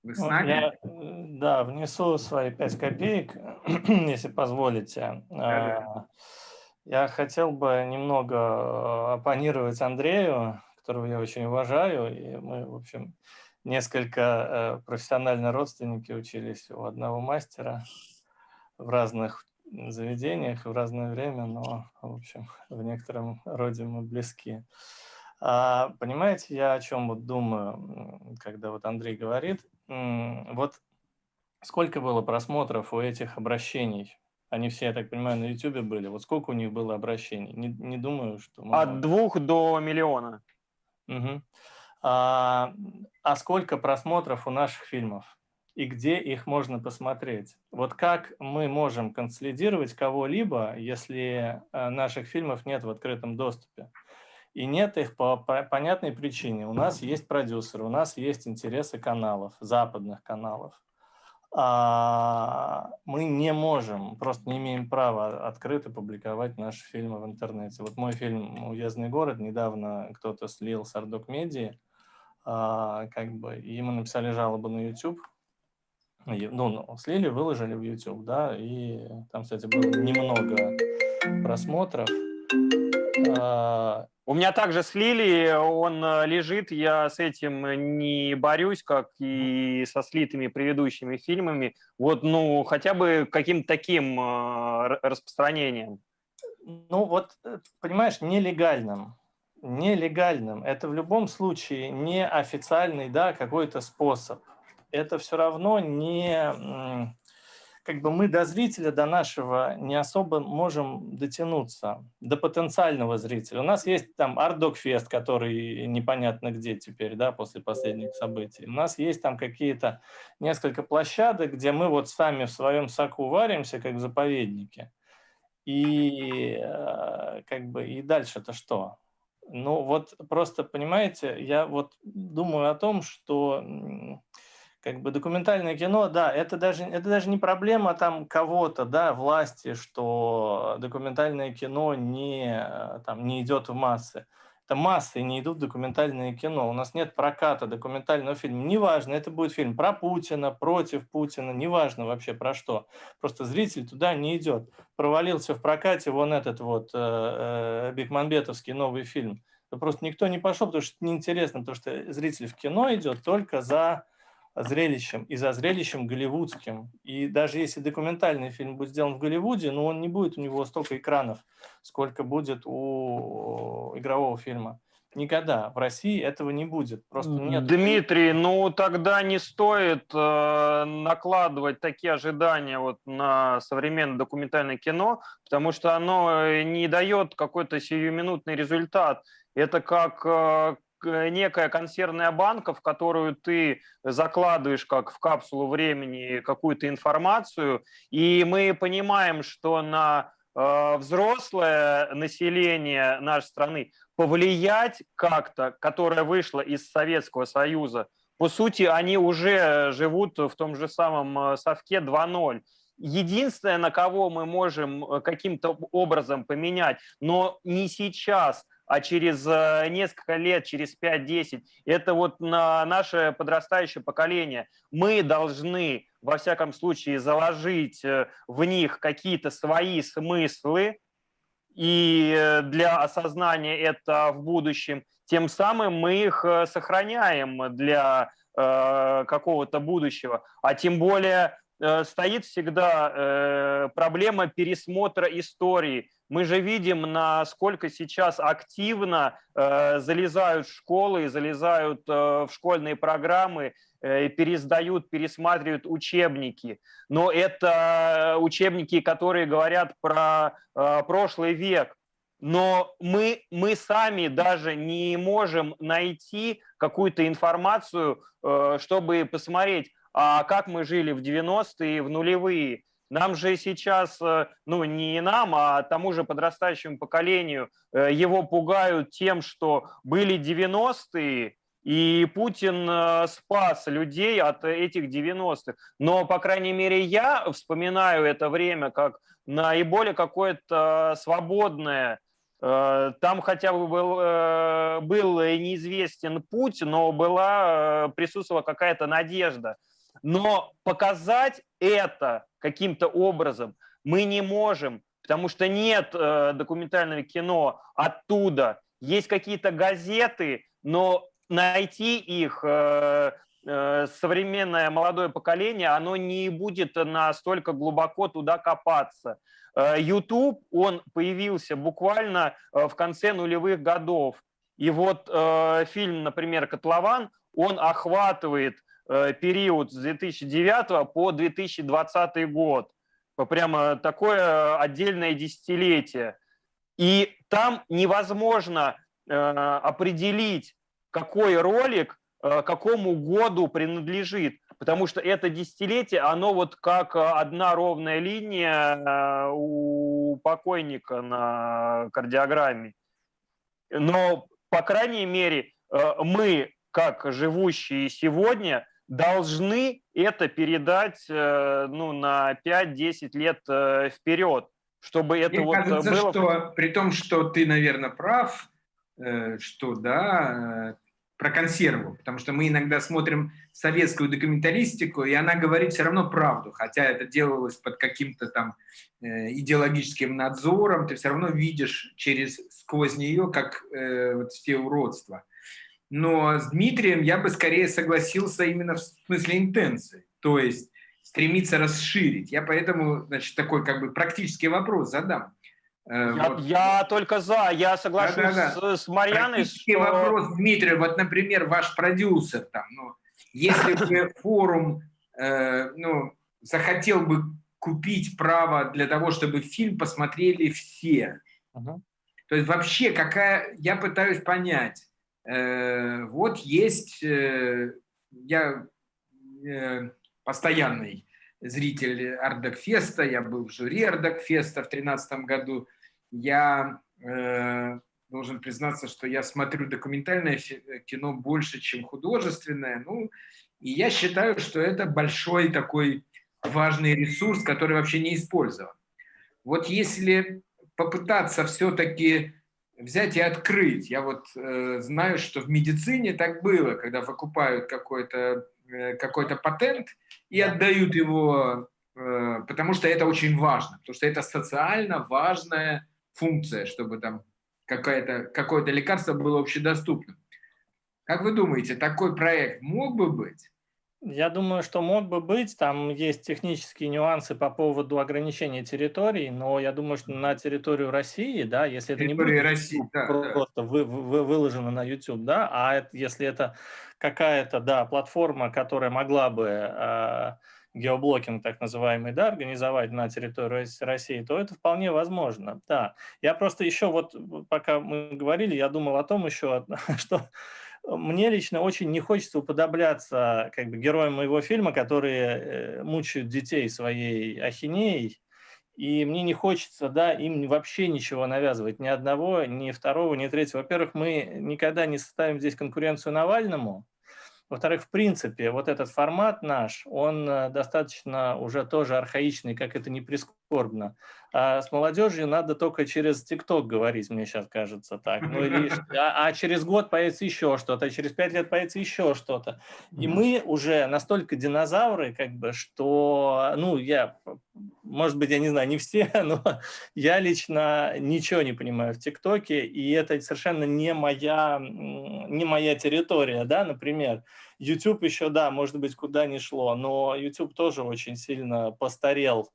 Вы с нами? Я, э, да, внесу свои пять копеек, если позволите. Да-да. А, Я хотел бы немного э, оппонировать Андрею, которого я очень уважаю, и мы, в общем, несколько э, профессионально родственники учились у одного мастера в разных заведениях и в разное время, но, в общем, в некотором роде мы близки. А, понимаете, я о чем вот думаю, когда вот Андрей говорит, вот сколько было просмотров у этих обращений? Они все, я так понимаю, на YouTube были. Вот сколько у них было обращений? Не, не думаю, что... много. От двух до миллиона. Мгм. А, а сколько просмотров у наших фильмов? И где их можно посмотреть? Вот как мы можем консолидировать кого-либо, если э, наших фильмов нет в открытом доступе? И нет их по по- понятной причине. У нас есть продюсеры, у нас есть интересы каналов, западных каналов. А, мы не можем, просто не имеем права открыто публиковать наши фильмы в интернете. Вот мой фильм «Уездный город» недавно кто-то слил с Ардок Медиа, а, как бы, и мы написали жалобу на YouTube. Ну, ну, слили, выложили в YouTube, да, и там, кстати, было немного просмотров. А, У меня также слили, он э, лежит, я с этим не борюсь, как и со слитыми предыдущими фильмами. Вот, ну, хотя бы каким-то таким э, р- распространением. Ну вот, э, понимаешь, нелегальным. Нелегальным. Это в любом случае не официальный, да, какой-то способ. Это все равно не... Как бы мы до зрителя, до нашего не особо можем дотянуться, до потенциального зрителя. У нас есть там Ардокфест, который непонятно где теперь, да, после последних событий. У нас есть там какие-то несколько площадок, где мы вот сами в своем соку варимся, как в заповеднике. И э, как бы и дальше-то что? Ну вот просто, понимаете, я вот думаю о том, что как бы документальное кино, да, это даже, это даже не проблема там кого-то, да, власти, что документальное кино не, э, там, не идет в массы. Это массы не идут в документальное кино. У нас нет проката документального фильма. Неважно, это будет фильм про Путина, против Путина, неважно вообще про что. Просто зритель туда не идет. Провалился в прокате вон этот вот э, э, новый фильм. Просто никто не пошел, потому что это неинтересно, потому что зритель в кино идет только за зрелищем и за зрелищем голливудским. И даже если документальный фильм будет сделан в Голливуде, но он не будет у него столько экранов, сколько будет у игрового фильма. Никогда в России этого не будет. Просто нет. Дмитрий, ну тогда не стоит э, накладывать такие ожидания вот на современное документальное кино, потому что оно э, не дает какой-то сиюминутный результат. Это как э, некая консервная банка, в которую ты закладываешь как в капсулу времени какую-то информацию, и мы понимаем, что на э, взрослое население нашей страны повлиять как-то, которое вышло из Советского Союза, по сути, они уже живут в том же самом э, совке 2.0. Единственное, на кого мы можем э, каким-то образом поменять, но не сейчас, а через э, несколько лет, через 5-10, это вот на наше подрастающее поколение. Мы должны, во всяком случае, заложить э, в них какие-то свои смыслы, и э, для осознания это в будущем, тем самым мы их сохраняем для какого-то будущего. А тем более стоит всегда э, проблема пересмотра истории. Мы же видим, насколько сейчас активно э, залезают в школы, залезают э, в школьные программы, э, пересдают, пересматривают учебники. Но это учебники, которые говорят про э, прошлый век. Но мы, мы сами даже не можем найти какую-то информацию, э, чтобы посмотреть, а как мы жили в 90-е, в нулевые. Нам же сейчас, э, ну не нам, а тому же подрастающему поколению, э, его пугают тем, что были 90-е, и Путин э, спас людей от этих 90-х. Но, по крайней мере, я вспоминаю это время как наиболее какое-то свободное. Там хотя бы был, был неизвестен путь, но была, присутствовала какая-то надежда. Но показать это каким-то образом мы не можем, потому что нет э, документального кино оттуда. Есть какие-то газеты, но найти их э, э, современное молодое поколение, оно не будет настолько глубоко туда копаться. Э, YouTube, он появился буквально э, в конце нулевых годов. И вот э, фильм, например, «Котлован», он охватывает Э, период с 2009 по 2020 год. Прямо такое отдельное десятилетие. И там невозможно э, определить, какой ролик э, какому году принадлежит, потому что это десятилетие, оно вот как одна ровная линия у покойника на кардиограмме. Но, по крайней мере, мы, как живущие сегодня, должны это передать э, ну, на 5-10 лет э, вперед, чтобы это Мне вот кажется, было... что при том, что ты, наверное, прав, э, что да, про консерву, потому что мы иногда смотрим советскую документалистику, и она говорит все равно правду, хотя это делалось под каким-то там идеологическим надзором, ты все равно видишь через сквозь нее как э, вот все уродства. Но с Дмитрием я бы скорее согласился именно в смысле интенции, то есть стремиться расширить. Я поэтому, значит, такой как бы практический вопрос задам. Э, я, вот. я только за, я соглашусь да, да, да. С, с Марьяной. Практический что... вопрос, Дмитрий, вот, например, ваш продюсер там, ну, если бы форум, э, ну, захотел бы купить право для того, чтобы фильм посмотрели все, uh то есть вообще какая, я пытаюсь понять, вот есть, э, я э, постоянный зритель Ардакфеста, я был в жюри Ардакфеста в 2013 году. Я должен признаться, что я смотрю документальное кино больше, чем художественное. Ну, и я считаю, что это большой такой важный ресурс, который вообще не использован. Вот если попытаться все-таки взять и открыть. Я вот э, знаю, что в медицине так было, когда выкупают какой-то э, какой патент и отдают его, э, потому что это очень важно, потому что это социально важная функция, чтобы там какое-то какое лекарство было общедоступным. Как вы думаете, такой проект мог бы быть? Я думаю, что мог бы быть. Там есть технические нюансы по поводу ограничения территорий, но я думаю, что на территорию России, да, если это не будет России, да, просто да. Вы, вы, выложено на YouTube, да, а это, если это какая-то, да, платформа, которая могла бы э, геоблокинг так называемый, да, организовать на территории России, то это вполне возможно, да. Я просто еще вот, пока мы говорили, я думал о том еще, что мне лично очень не хочется уподобляться как бы героям моего фильма, которые э, мучают детей своей ахинеей, и мне не хочется, да, им вообще ничего навязывать, ни одного, ни второго, ни третьего. Во-первых, мы никогда не составим здесь конкуренцию Навальному, во-вторых, в принципе, вот этот формат наш, он э, достаточно уже тоже архаичный, как это не прискорбно. А с молодежью надо только через ТикТок говорить, мне сейчас кажется так. Ну, или, а, а через год появится еще что-то, а через пять лет появится еще что-то. И мы уже настолько динозавры, как бы, что, ну, я может быть, я не знаю, не все, но я лично ничего не понимаю в ТикТоке, и это совершенно не моя, не моя территория, да, например. YouTube еще, да, может быть, куда ни шло, но YouTube тоже очень сильно постарел,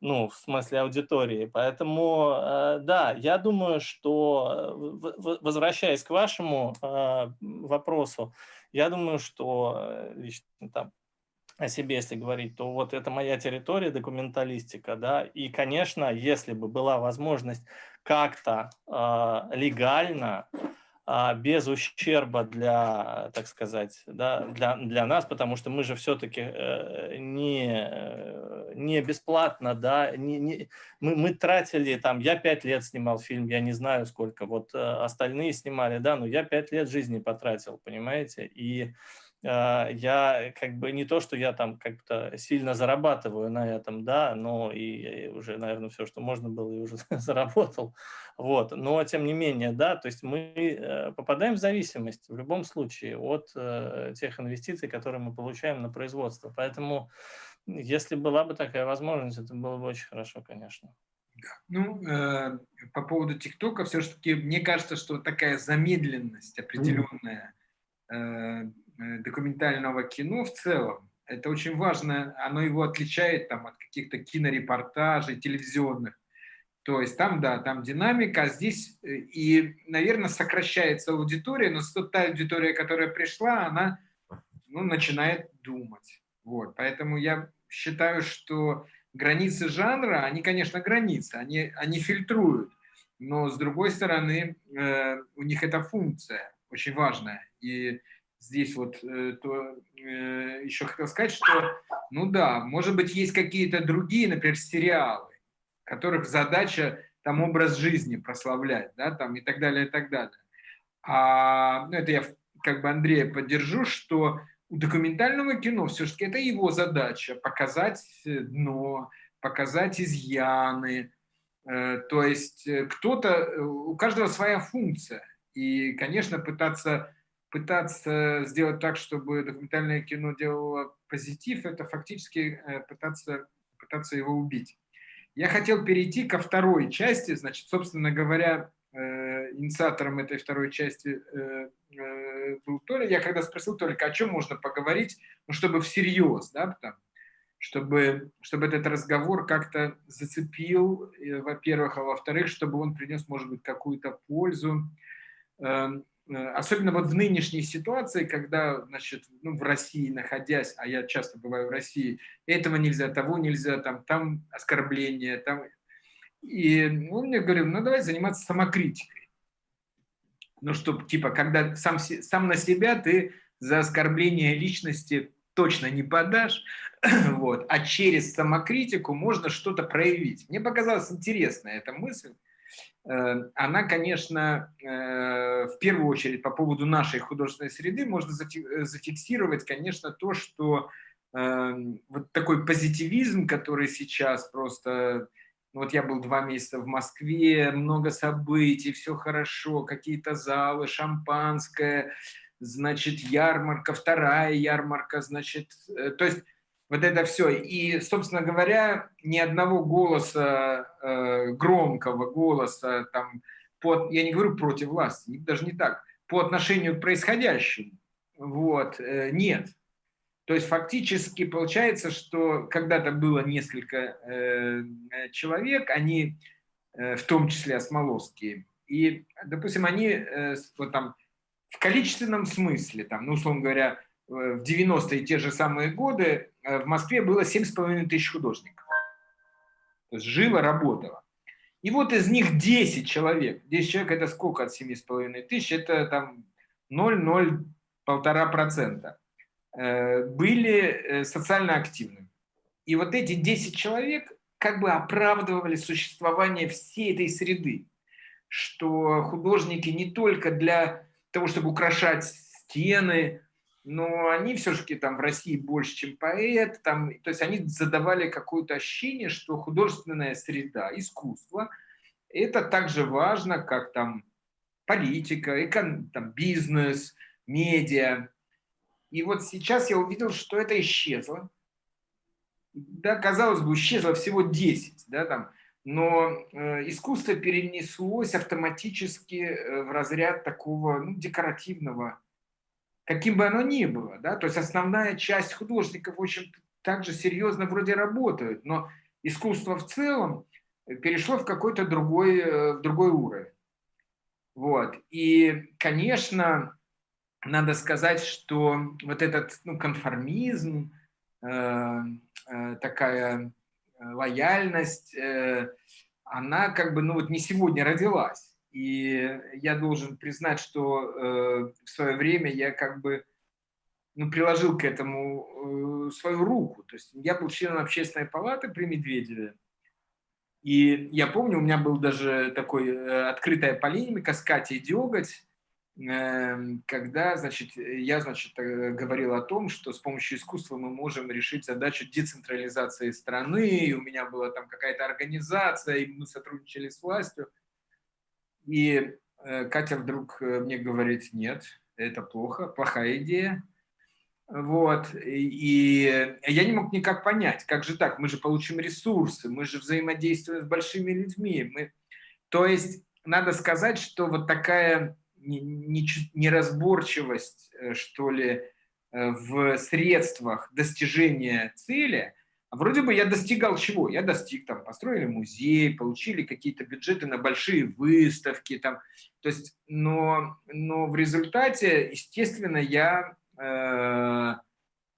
ну, в смысле аудитории. Поэтому, э, да, я думаю, что, э, возвращаясь к вашему э, вопросу, я думаю, что лично там о себе, если говорить, то вот это моя территория, документалистика, да, и, конечно, если бы была возможность как-то э, легально, без ущерба для, так сказать, да, для, для нас, потому что мы же все-таки э, не, не бесплатно, да, не, не, мы, мы тратили там, я пять лет снимал фильм, я не знаю сколько, вот э, остальные снимали, да, но я пять лет жизни потратил, понимаете, и а, я как бы не то, что я там как-то сильно зарабатываю на этом, да, но и уже, наверное, все, что можно было, и уже заработал. Вот. Но тем не менее, да, то есть мы э, попадаем в зависимость в любом случае от э, тех инвестиций, которые мы получаем на производство. Поэтому если была бы такая возможность, это было бы очень хорошо, конечно. Ну, э, по поводу ТикТока, все-таки мне кажется, что такая замедленность определенная э, Э, документального кино в целом. Это очень важно, оно его отличает там, от каких-то кинорепортажей, телевизионных. То есть там, да, там динамика, а здесь э, и, наверное, сокращается аудитория, но та аудитория, которая пришла, она ну, начинает думать. Вот. Поэтому я считаю, что границы жанра, они, конечно, границы, они, они фильтруют, но с другой стороны, э, у них эта функция очень важная. И здесь вот, э, то э, еще хотел сказать, что, ну да, может быть, есть какие-то другие, например, сериалы, которых задача там образ жизни прославлять, да, там и так далее, и так далее. А, ну, это я как бы Андрея поддержу, что у документального кино все-таки это его задача показать дно, показать изъяны. Э, то есть кто-то, у каждого своя функция. И, конечно, пытаться пытаться сделать так, чтобы документальное кино делало позитив, это фактически э, пытаться, пытаться его убить. Я хотел перейти ко второй части, значит, собственно говоря, э, инициатором этой второй части э, был Толя. Я когда спросил только, о чем можно поговорить, ну, чтобы всерьез, да, потому, чтобы, чтобы этот разговор как-то зацепил, во-первых, а во-вторых, чтобы он принес, может быть, какую-то пользу. Э, особенно вот в нынешней ситуации, когда, значит, ну, в России находясь, а я часто бываю в России, этого нельзя, того нельзя, там, там оскорбления, там... И он мне говорил, ну, давай заниматься самокритикой. Ну, чтобы, типа, когда сам, сам на себя ты за оскорбление личности точно не подашь, вот, а через самокритику можно что-то проявить. Мне показалась интересная эта мысль. Э, она, конечно, э, в первую очередь по поводу нашей художественной среды можно э, зафиксировать, конечно, то, что вот такой позитивизм, который сейчас просто... Ну, вот я был два месяца в Москве, много событий, все хорошо, какие-то залы, шампанское, значит, ярмарка, вторая ярмарка, значит... То есть вот это все. И, собственно говоря, ни одного голоса, э, громкого голоса, там, по, я не говорю против власти, даже не так, по отношению к происходящему, вот, э, нет. То есть фактически получается, что когда-то было несколько э, человек, они, в том числе осмоловские, и, допустим, они вот там, в количественном смысле, там, ну, условно говоря, в 90-е те же самые годы Э, в Москве было 7,5 тысяч художников. То есть жило, работало. И вот из них 10 человек, 10 человек это сколько от 7,5 тысяч? Это там 0,0-1,5% э, были э, социально активными. И вот эти 10 человек как бы оправдывали существование всей этой среды, что художники не только для того, чтобы украшать стены, но они все-таки там в России больше, чем поэт, там, то есть они задавали какое-то ощущение, что художественная среда, искусство, это так же важно, как там политика, экон, там, бизнес, медиа. И вот сейчас я увидел, что это исчезло. да, казалось бы, исчезло всего 10, да, там, но э, искусство перенеслось автоматически э, в разряд такого ну, декоративного, каким бы оно ни было. Да? То есть основная часть художников очень также серьезно вроде работают, но искусство в целом перешло в какой-то другой, э, в другой уровень. Вот. И, конечно, надо сказать, что вот этот ну, конформизм, э, э, такая лояльность, э, она как бы ну, вот не сегодня родилась. И я должен признать, что э, в свое время я как бы ну, приложил к этому э, свою руку. То есть я был членом общественной палаты при Медведеве. И я помню, у меня был даже такой открытая полемика с Катей Деготь, Эм, когда, значит, я, значит, э, говорил о том, что с помощью искусства мы можем решить задачу децентрализации страны, и у меня была там какая-то организация, и мы сотрудничали с властью. И э, Катя вдруг э, мне говорит, нет, это плохо, плохая идея. Вот, и я не мог никак понять, как же так, мы же получим ресурсы, мы же взаимодействуем с большими людьми. Мы... То есть надо сказать, что вот такая неразборчивость, э, что ли, в средствах достижения цели, вроде бы я достигал чего? Я достиг, там, построили музей, получили какие-то бюджеты на большие выставки, там, то есть, но, но в результате, естественно, я э,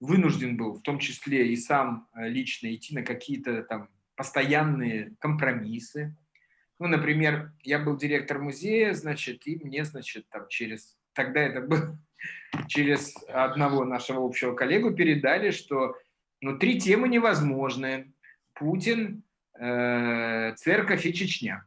вынужден был, в том числе и сам э, лично, идти на какие-то там постоянные компромиссы, ну, например, я был директор музея, значит, и мне, значит, там через, тогда это был, через одного нашего общего коллегу передали, что ну, три темы невозможны. Путин, э, церковь и Чечня.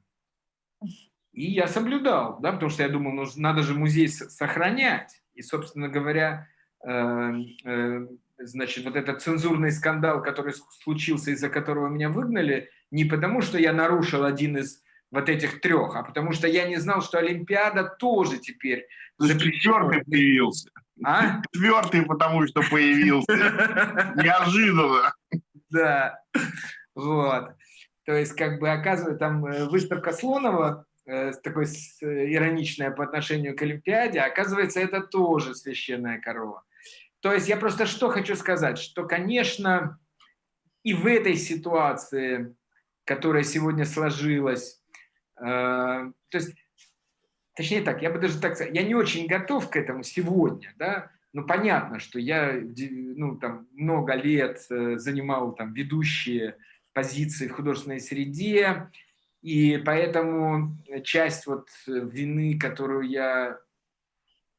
И я соблюдал, да, потому что я думал, ну, надо же музей сохранять. И, собственно говоря, э, э, значит, вот этот цензурный скандал, который случился, из-за которого меня выгнали, не потому, что я нарушил один из вот этих трех, а потому что я не знал, что Олимпиада тоже теперь Четвертый появился. А? Четвертый, потому что появился. Неожиданно. Да, вот. То есть, как бы, оказывается, там э, выставка Слонова, э, такой э, ироничная по отношению к Олимпиаде, оказывается, это тоже священная корова. То есть я просто что хочу сказать, что, конечно, и в этой ситуации, которая сегодня сложилась, Э, то есть, точнее так, я бы даже так сказал, я не очень готов к этому сегодня, да, ну, понятно, что я ну, там, много лет э, занимал там, ведущие позиции в художественной среде, и поэтому часть вот вины, которую я,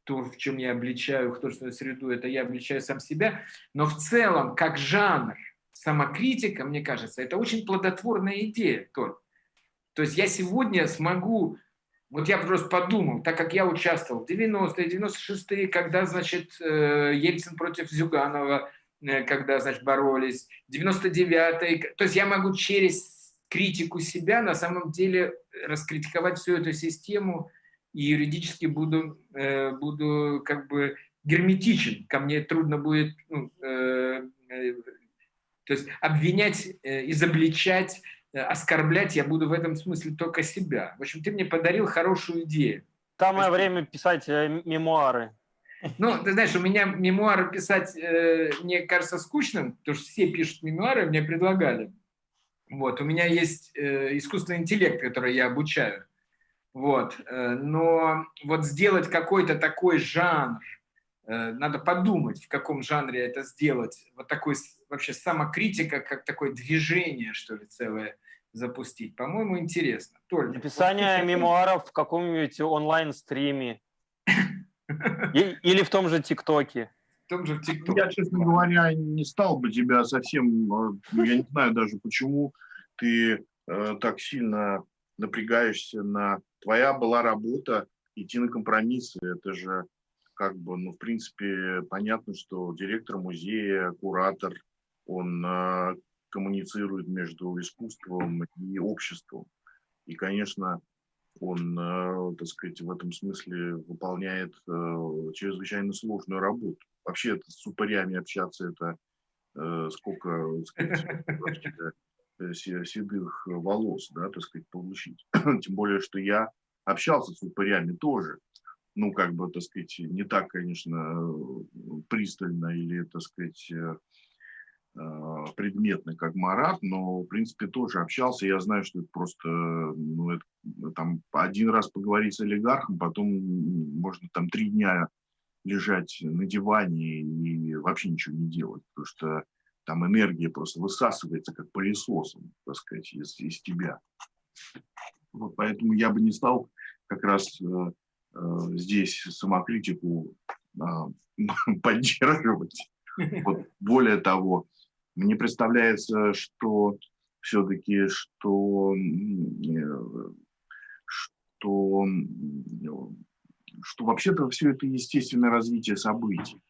то, в чем я обличаю художественную среду, это я обличаю сам себя, но в целом, как жанр, самокритика, мне кажется, это очень плодотворная идея только. То есть я сегодня смогу, вот я просто подумал, так как я участвовал в 90-е, 96-е, когда, значит, э, Ельцин против Зюганова, э, когда, значит, боролись, 99-е, то есть я могу через критику себя на самом деле раскритиковать всю эту систему и юридически буду, э, буду как бы герметичен, ко мне трудно будет ну, то есть обвинять, изобличать Э, оскорблять я буду в этом смысле только себя. В общем, ты мне подарил хорошую идею. Самое есть... время писать э, мемуары. Ну, ты знаешь, у меня мемуары писать, э, мне кажется, скучным, потому что все пишут мемуары, мне предлагали. Вот, у меня есть э, искусственный интеллект, который я обучаю. Вот, э, но вот сделать какой-то такой жанр, э, надо подумать, в каком жанре это сделать, вот такой вообще самокритика, как такое движение, что ли, целое запустить. По-моему, интересно. Толь, Написание вот, мемуаров в каком-нибудь онлайн-стриме. Или в том же ТикТоке. В том же ТикТоке. Я, честно говоря, не стал бы тебя совсем... Э, я не знаю даже, почему ты э, так сильно напрягаешься на... Твоя была работа идти на компромиссы. Это же как бы, ну, в принципе, понятно, что директор музея, куратор, он э, коммуницирует между искусством и обществом. И, конечно, он, э, так сказать, в этом смысле выполняет э, чрезвычайно сложную работу. Вообще это с упырями общаться, это э, сколько так сказать, э, седых волос, да, так сказать, получить. Тем более, что я общался с упырями тоже. Ну, как бы, так сказать, не так, конечно, пристально или, так сказать, Э, предметный, как Марат, но, в принципе, тоже общался. Я знаю, что это просто, ну, это, там, один раз поговорить с олигархом, потом можно там три дня лежать на диване и вообще ничего не делать, потому что там энергия просто высасывается как пылесосом, так сказать, из, из тебя. Вот поэтому я бы не стал как раз э, э, здесь самокритику э, поддерживать. Вот, более того, мне представляется, что все-таки, что, что, что вообще-то все это естественное развитие событий.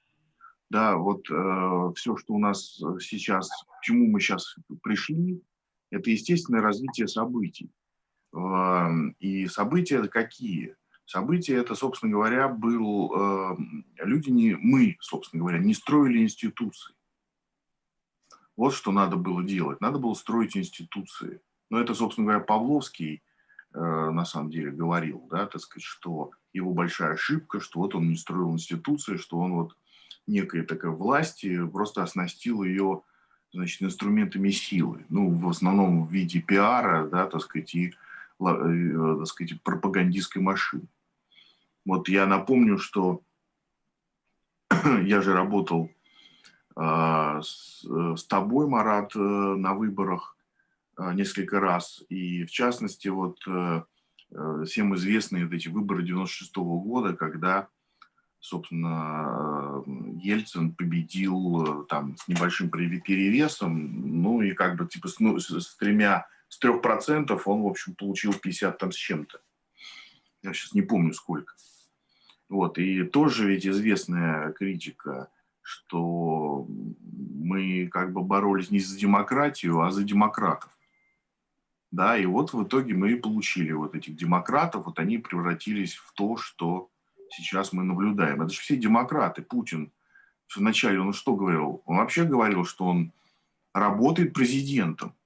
Да, вот э, все, что у нас сейчас, к чему мы сейчас пришли, это естественное развитие событий. Э, и события это какие? События это, собственно говоря, был... Э, люди не... Мы, собственно говоря, не строили институции. Вот что надо было делать. Надо было строить институции. Но это, собственно говоря, Павловский э, на самом деле говорил, да, так сказать, что его большая ошибка, что вот он не строил институции, что он вот некая такая власть просто оснастил ее значит, инструментами силы. Ну, в основном в виде пиара, да, так сказать, и э, так сказать, пропагандистской машины. Вот я напомню, что я же работал с, э, с тобой, Марат, э, на выборах э, несколько раз. И в частности, вот всем известные вот эти выборы 96 -го года, когда, собственно, Ельцин победил там с небольшим перевесом, ну и как бы типа с, ну, с тремя, с трех процентов он, в общем, получил 50 там с чем-то. Я сейчас не помню сколько. Вот, и тоже ведь известная критика – что мы как бы боролись не за демократию, а за демократов. Да, и вот в итоге мы и получили вот этих демократов, вот они превратились в то, что сейчас мы наблюдаем. Это же все демократы. Путин вначале он что говорил? Он вообще говорил, что он работает президентом.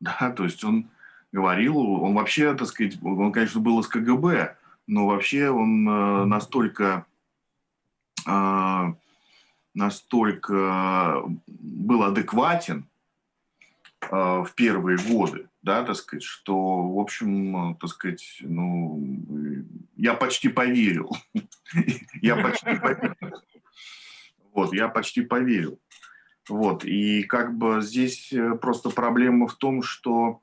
Да, то есть он говорил, он вообще, так сказать, он, конечно, был из КГБ, но вообще он э, настолько э, настолько был адекватен э, в первые годы, да, так сказать, что, в общем, так сказать, ну, я почти поверил. Я почти поверил. Вот, я почти поверил. Вот, и как бы здесь э, просто проблема в том, что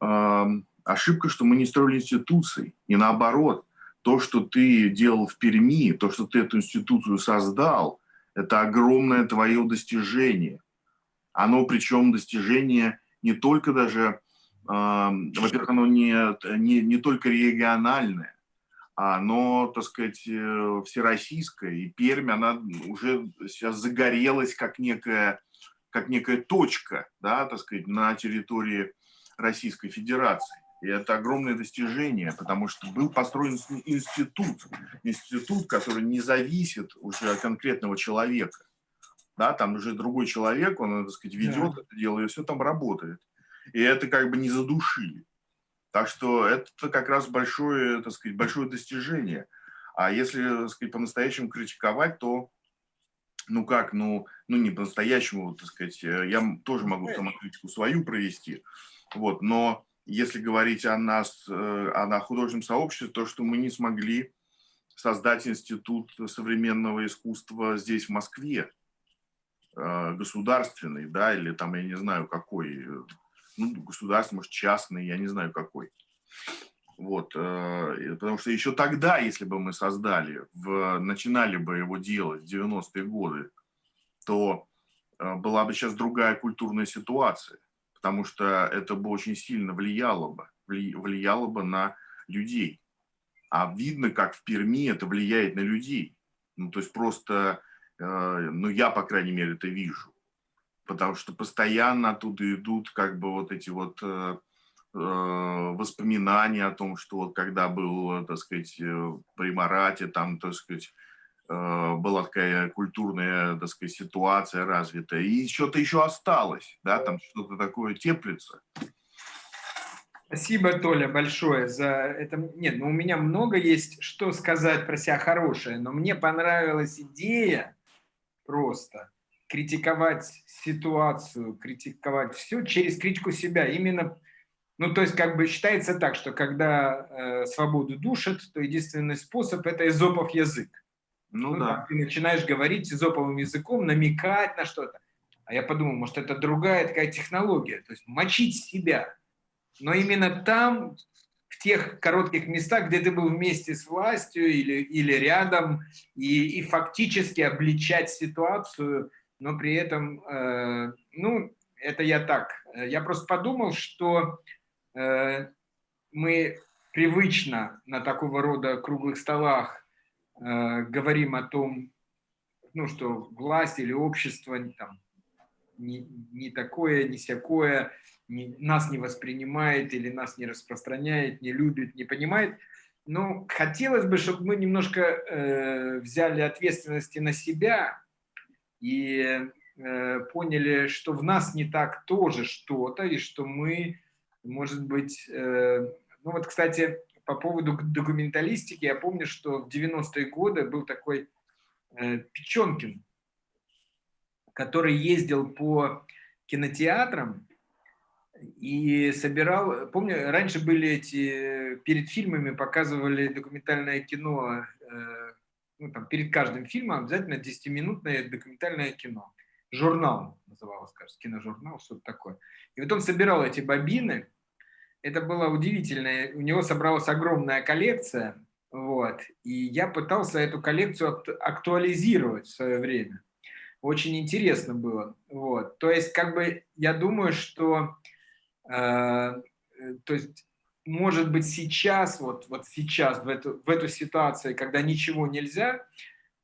э, ошибка, что мы не строили институции, и наоборот, то, что ты делал в Перми, то, что ты эту институцию создал – это огромное твое достижение. Оно причем достижение не только даже, э, во-первых, оно не, не, не только региональное, а оно, так сказать, э, всероссийское. И Пермь, она уже сейчас загорелась как некая, как некая точка, да, так сказать, на территории Российской Федерации. И это огромное достижение, потому что был построен институт, институт, который не зависит уже от конкретного человека. Да, там уже другой человек, он, так сказать, ведет да. это дело, и все там работает. И это как бы не задушили. Так что это как раз большое, так сказать, большое достижение. А если, так сказать, по-настоящему критиковать, то, ну как, ну, ну не по-настоящему, так сказать, я тоже могу самокритику свою провести, вот, но если говорить о нас, э, о художественном сообществе, то, что мы не смогли создать институт современного искусства здесь, в Москве, э, государственный, да, или там, я не знаю, какой, ну, государственный, может, частный, я не знаю, какой. Вот, э, потому что еще тогда, если бы мы создали, в, начинали бы его делать в 90-е годы, то была бы сейчас другая культурная ситуация потому что это бы очень сильно влияло бы, влияло бы на людей. А видно, как в Перми это влияет на людей. Ну, то есть просто, э, ну, я, по крайней мере, это вижу. Потому что постоянно оттуда идут как бы вот эти вот э, э, воспоминания о том, что вот когда был, так сказать, при Марате, там, так сказать, была такая культурная, так сказать, ситуация развитая, и что-то еще осталось, да, там что-то такое теплится. Спасибо, Толя, большое за это. Нет, ну у меня много есть что сказать про себя хорошее, но мне понравилась идея просто критиковать ситуацию, критиковать все через критику себя. Именно, ну то есть как бы считается так, что когда э, свободу душат, то единственный способ – это изопов язык. Ну, ну да. Ты начинаешь говорить изоповым языком, намекать на что-то. А я подумал, может это другая такая технология, то есть мочить себя – но именно там, в тех коротких местах, где ты был вместе с властью или, или рядом, и, и фактически обличать ситуацию, но при этом, э, ну, это я так. Я просто подумал, что э, мы привычно на такого рода круглых столах говорим о том, ну, что власть или общество там, не, не такое, не всякое, не, нас не воспринимает или нас не распространяет, не любит, не понимает. Но хотелось бы, чтобы мы немножко э, взяли ответственности на себя и э, поняли, что в нас не так тоже что-то, и что мы, может быть... Э, ну вот, кстати, по поводу документалистики, я помню, что в 90-е годы был такой э, Печенкин, который ездил по кинотеатрам и собирал, помню, раньше были эти, перед фильмами показывали документальное кино, э, ну, там, перед каждым фильмом обязательно 10-минутное документальное кино. Журнал называлось, кажется, киножурнал, что-то такое. И вот он собирал эти бобины, это было удивительно, у него собралась огромная коллекция, вот, и я пытался эту коллекцию актуализировать в свое время. Очень интересно было, вот. То есть, как бы, я думаю, что Э, то есть, может быть, сейчас, вот, вот сейчас, в эту, в эту ситуацию, когда ничего нельзя,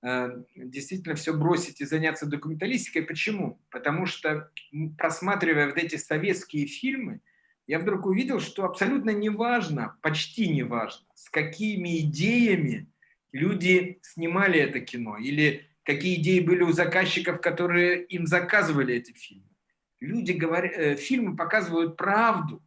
э, действительно все бросить и заняться документалистикой. Почему? Потому что, просматривая вот эти советские фильмы, я вдруг увидел, что абсолютно неважно, почти неважно, с какими идеями люди снимали это кино, или какие идеи были у заказчиков, которые им заказывали эти фильмы. Люди говорят, э, фильмы показывают правду,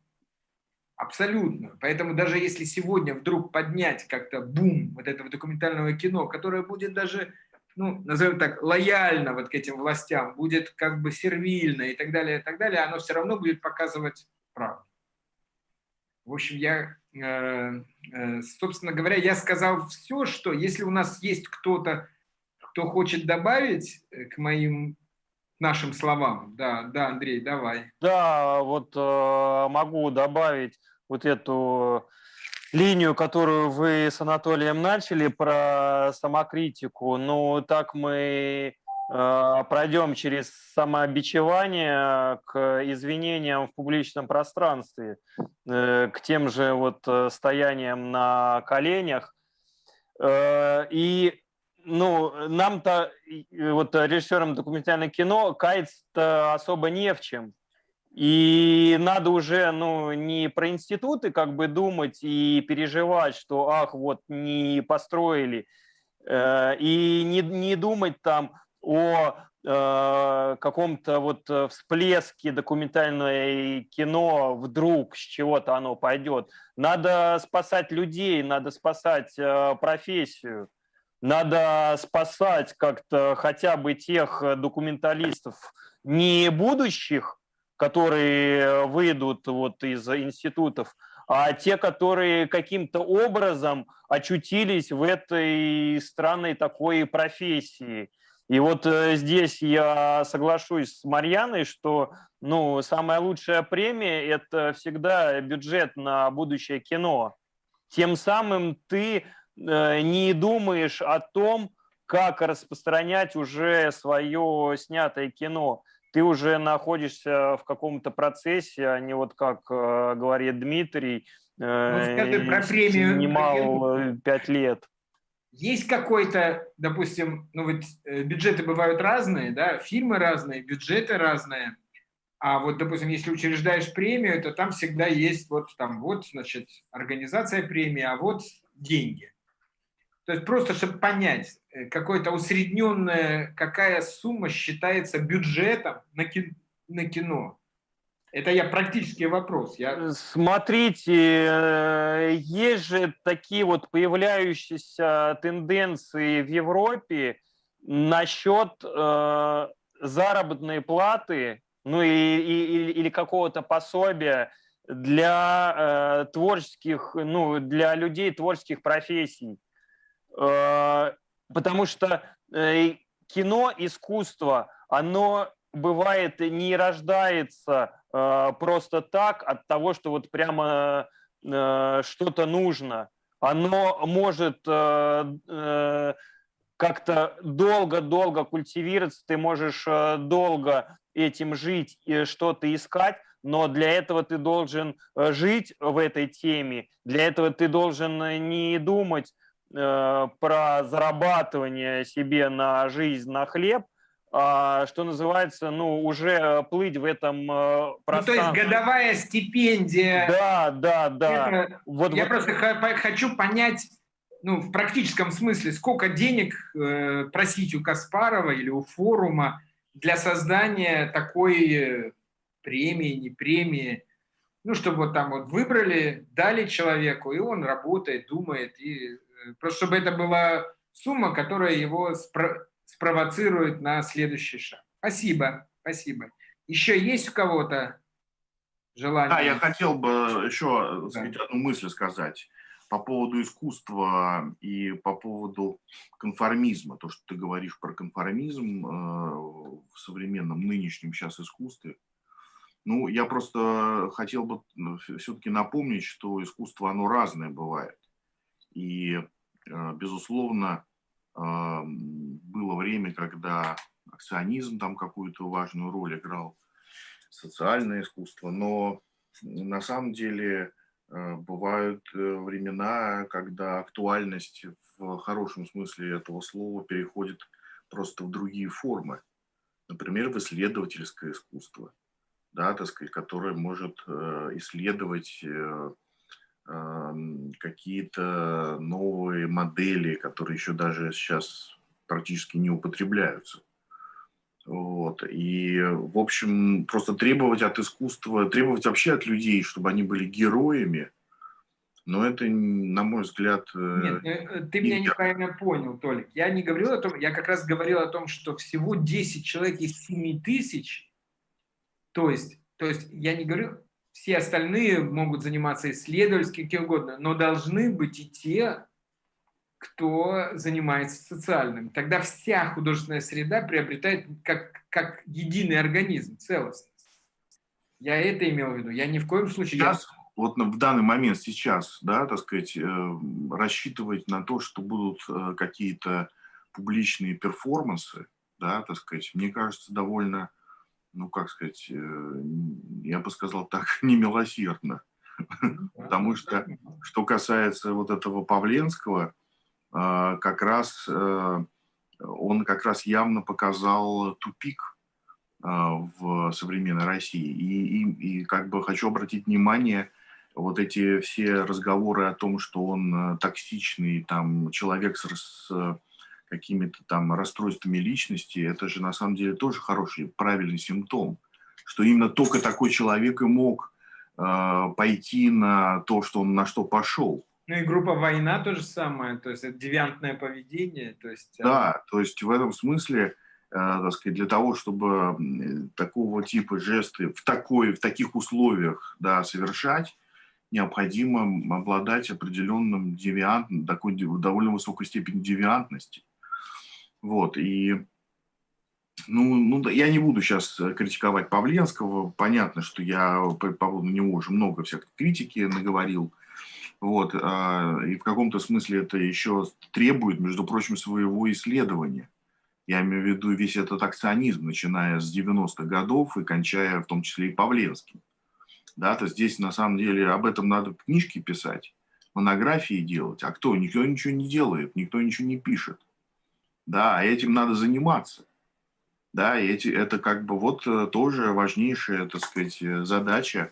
абсолютно. Поэтому даже если сегодня вдруг поднять как-то бум вот этого документального кино, которое будет даже, ну, назовем так, лояльно вот к этим властям, будет как бы сервильно и так далее, и так далее, оно все равно будет показывать правду. В общем, я, э, э, собственно говоря, я сказал все, что если у нас есть кто-то, кто хочет добавить к моим нашим словам. Да, да, Андрей, давай. Да, вот э, могу добавить вот эту линию, которую вы с Анатолием начали про самокритику. Ну, так мы э, пройдем через самообичевание к извинениям в публичном пространстве, э, к тем же вот э, стояниям на коленях. Э, и ну, нам-то, вот режиссерам документального кино, каяться особо не в чем. И надо уже, ну, не про институты как бы думать и переживать, что, ах, вот не построили, э, и не, не думать там о э, каком-то вот всплеске документальное кино вдруг с чего-то оно пойдет. Надо спасать людей, надо спасать э, профессию. Надо спасать как-то хотя бы тех э, документалистов, не будущих, которые выйдут вот из институтов, а те, которые каким-то образом очутились в этой странной такой профессии. И вот э, здесь я соглашусь с Марьяной, что ну, самая лучшая премия – это всегда бюджет на будущее кино. Тем самым ты Э, не думаешь о том, как распространять уже свое снятое кино. Ты уже находишься в каком-то процессе, а не вот как э, говорит Дмитрий, ну, про премию, снимал пять лет. Есть какой-то, допустим, ну вот бюджеты бывают разные, да, фильмы разные, бюджеты разные. А вот, допустим, если учреждаешь премию, то там всегда есть вот там вот, значит, организация премии, а вот деньги. То есть просто, чтобы понять, э, какое-то усредненное, какая сумма считается бюджетом на кино. Это я практический вопрос. Я... Смотрите, э, есть же такие вот появляющиеся тенденции в Европе насчет э, заработной платы, ну и, и, или какого-то пособия для э, творческих, ну, для людей творческих профессий. Э, потому что э, кино, искусство, оно бывает не рождается просто так от того, что вот прямо э, что-то нужно. Оно может э, э, как-то долго-долго культивироваться, ты можешь э, долго этим жить и что-то искать, но для этого ты должен э, жить в этой теме, для этого ты должен э, не думать э, про зарабатывание себе на жизнь, на хлеб, что называется, ну, уже плыть в этом пространстве. Ну, то есть годовая стипендия. Да, да, да. Это, вот, я вот. просто хочу понять, ну, в практическом смысле, сколько денег э, просить у Каспарова или у форума для создания такой премии, не премии, ну, чтобы вот там вот выбрали, дали человеку, и он работает, думает, и э, просто чтобы это была сумма, которая его спро спровоцирует на следующий шаг. Спасибо, спасибо. Еще есть у кого-то желание? Да, я хотел бы еще да. сказать, одну мысль сказать по поводу искусства и по поводу конформизма. То, что ты говоришь про конформизм э, в современном нынешнем сейчас искусстве – ну, я просто хотел бы ну, все-таки напомнить, что искусство, оно разное бывает. И, э, безусловно, э, было время, когда акционизм там какую-то важную роль играл, социальное искусство, но на самом деле э, бывают времена, когда актуальность в хорошем смысле этого слова переходит просто в другие формы. Например, в исследовательское искусство – да, так сказать, которая может э, исследовать э, какие-то новые модели, которые еще даже сейчас практически не употребляются. Вот. И, в общем, просто требовать от искусства, требовать вообще от людей, чтобы они были героями, но это, на мой взгляд... Э, Нет, ты меня неправильно понял, Толик. Я не говорил о том, я как раз говорил о том, что всего 10 человек из 7 тысяч то есть, то есть я не говорю, все остальные могут заниматься исследовательским, кем угодно, но должны быть и те, кто занимается социальным. Тогда вся художественная среда приобретает как, как единый организм, целостность. Я это имел в виду. Я ни в коем случае... Сейчас, я... вот в данный момент сейчас, да, так сказать, э, рассчитывать на то, что будут э, какие-то публичные перформансы, да, так сказать, мне кажется, довольно ну, как сказать, э, я бы сказал так, немилосердно. Потому что, что касается вот этого Павленского, как раз э, он как раз явно показал тупик а, в современной России. И, и, и как бы хочу обратить внимание, вот эти все разговоры о том, что он э, токсичный, там, человек с, с какими-то там расстройствами личности, это же на самом деле тоже хороший, правильный симптом, что именно только такой человек и мог э, пойти на то, что он на что пошел. Ну и группа «Война» то же самое, то есть это девиантное поведение. То есть, э, да, то есть в этом смысле, э, так сказать, для того, чтобы такого типа жесты в, такой, в таких условиях да, совершать, необходимо обладать определенным девиантным, такой довольно высокой степенью девиантности. Вот, и ну, ну, я не буду сейчас э, критиковать Павленского. Понятно, что я по поводу него уже много всякой критики наговорил. Вот, а, и в каком-то смысле это еще требует, между прочим, своего исследования. Я имею в виду весь этот акционизм, начиная с 90-х годов и кончая в том числе и Павленским. Да, то здесь на самом деле об этом надо книжки писать, монографии делать. А кто? Никто ничего не делает, никто ничего не пишет да, а этим надо заниматься. Да, и эти, это как бы вот э, тоже важнейшая, так сказать, э, задача,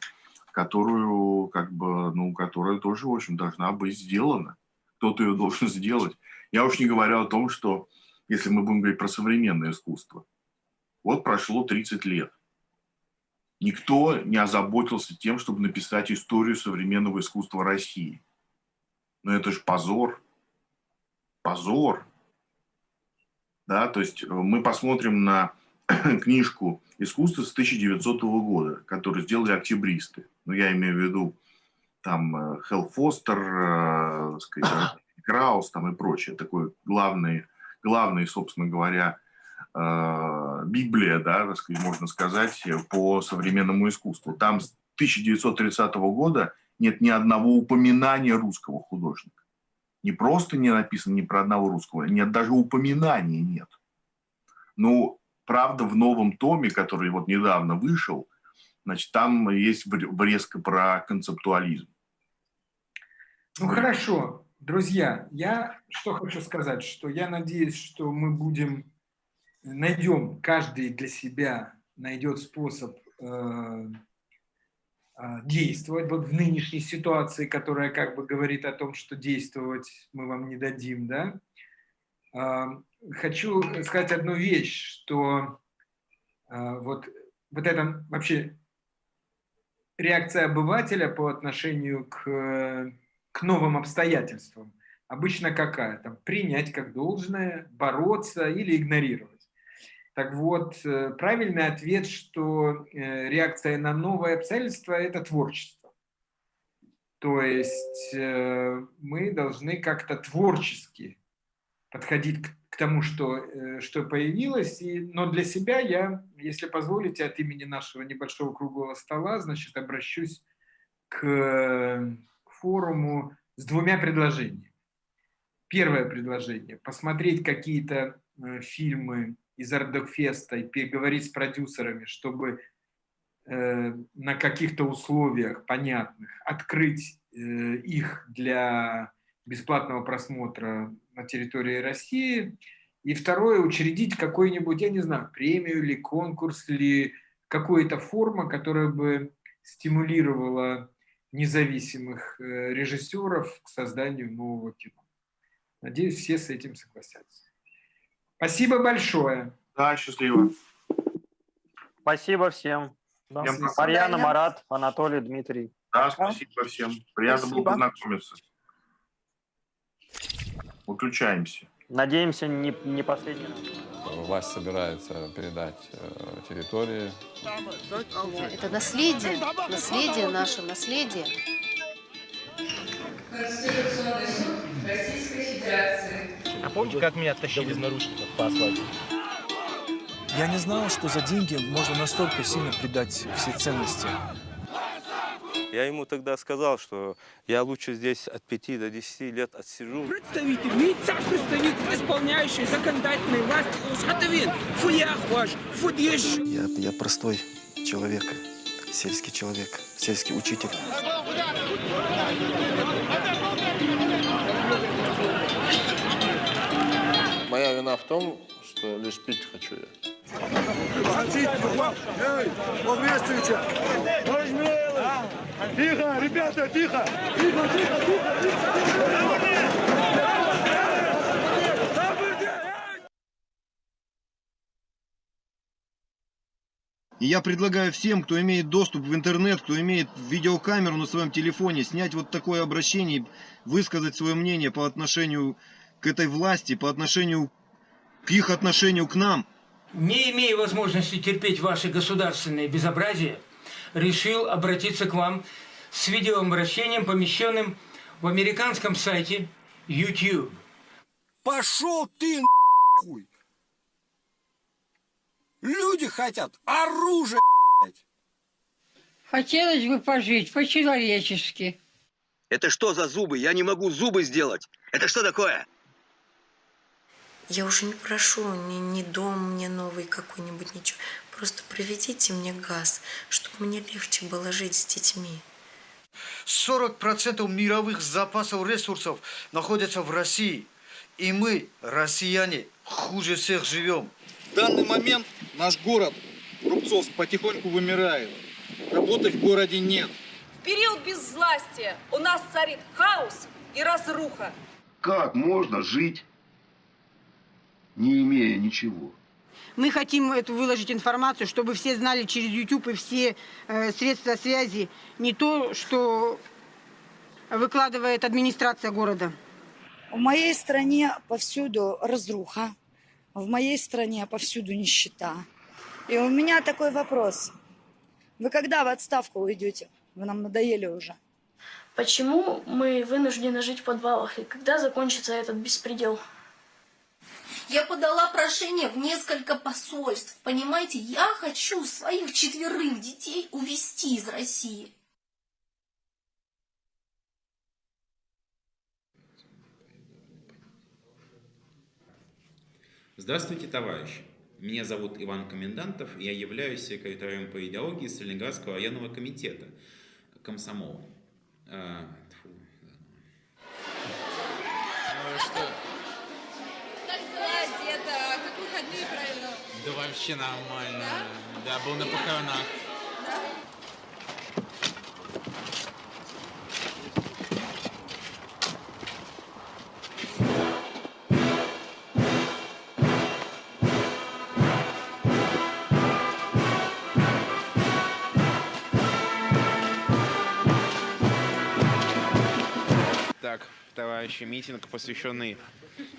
которую, как бы, ну, которая тоже, в общем, должна быть сделана. Кто-то ее должен сделать. Я уж не говорю о том, что если мы будем говорить про современное искусство, вот прошло 30 лет. Никто не озаботился тем, чтобы написать историю современного искусства России. Но это же позор. Позор. Да, то есть мы посмотрим на книжку искусства с 1900 года, которую сделали октябристы. Ну, я имею в виду там э, Хелл Фостер, э, сказать, Краус там и прочее. Такой главный, главный, собственно говоря, э, Библия, да, так сказать, можно сказать, по современному искусству. Там с 1930 года нет ни одного упоминания русского художника. Не просто не написано ни про одного русского, нет даже упоминания нет. Ну, правда, в новом томе, который вот недавно вышел, значит, там есть врезка про концептуализм. Ну хорошо, друзья, я что хочу сказать, что я надеюсь, что мы будем, найдем, каждый для себя найдет способ э, э, действовать вот в нынешней ситуации, которая как бы говорит о том, что действовать мы вам не дадим, да. Э, хочу сказать одну вещь, что э, вот, вот это вообще реакция обывателя по отношению к к новым обстоятельствам обычно какая? Там, принять как должное, бороться или игнорировать. Так вот, э, правильный ответ, что э, реакция на новое обстоятельство – это творчество. То есть э, мы должны как-то творчески подходить к тому, что, что появилось. И, но для себя я, если позволите, от имени нашего небольшого круглого стола, значит, обращусь к форуму с двумя предложениями. Первое предложение – посмотреть какие-то э, фильмы из Ардокфеста и переговорить с продюсерами, чтобы э, на каких-то условиях понятных открыть э, их для бесплатного просмотра на территории России. И второе – учредить какой-нибудь, я не знаю, премию или конкурс, или какую-то форму, которая бы стимулировала независимых э, режиссеров к созданию нового кино. Надеюсь, все с этим согласятся. Спасибо большое. Да, счастливо. Спасибо всем. Да, Марьяна, Марат, Анатолий, Дмитрий. Да, спасибо всем. Приятно спасибо. было познакомиться. Выключаемся. Надеемся, не, не последний раз. Власть собирается передать э, территории. Это наследие, наследие наше, наследие. Конституционный суд Российской Федерации. А помните, как меня оттащили из наручников по асфальту? Я не знал, что за деньги можно настолько сильно предать все ценности. Я ему тогда сказал, что я лучше здесь от 5 до 10 лет отсижу. Представитель, лица представитель исполняющий законодательной власти Усхатовин, фуях ваш, фудеш. Я, я простой человек, сельский человек, сельский учитель. Моя вина в том, что лишь пить хочу я. Тихо, ребята, тихо! Тихо, тихо, тихо, тихо! И я предлагаю всем, кто имеет доступ в интернет, кто имеет видеокамеру на своем телефоне, снять вот такое обращение, высказать свое мнение по отношению к этой власти, по отношению к их отношению к нам. Не имея возможности терпеть ваши государственные безобразия, решил обратиться к вам с видеообращением, помещенным в американском сайте YouTube. Пошел ты нахуй! Люди хотят оружие, блядь. Хотелось бы пожить по-человечески. Это что за зубы? Я не могу зубы сделать. Это что такое? Я уже не прошу ни, ни дом мне новый какой-нибудь, ничего. Просто проведите мне газ, чтобы мне легче было жить с детьми. 40% мировых запасов ресурсов находятся в России. И мы, россияне, хуже всех живем. В данный момент наш город Рубцовск потихоньку вымирает. Работы в городе нет. В период безвластия у нас царит хаос и разруха. Как можно жить, не имея ничего. Мы хотим эту выложить информацию, чтобы все знали через YouTube и все э, средства связи не то, что выкладывает администрация города. В моей стране повсюду разруха, в моей стране повсюду нищета. И у меня такой вопрос. Вы когда в отставку уйдете? Вы нам надоели уже. Почему мы вынуждены жить в подвалах? И когда закончится этот беспредел? Я подала прошение в несколько посольств. Понимаете, я хочу своих четверых детей увезти из России. Здравствуйте, товарищи! Меня зовут Иван Комендантов, я являюсь секретарем по идеологии Сталинградского районного комитета комсомола. А. Ну что? Как дела, деда? Как выходные правильно? Да вообще нормально. Да, был на похоронах. Так, товарищи, митинг, посвященный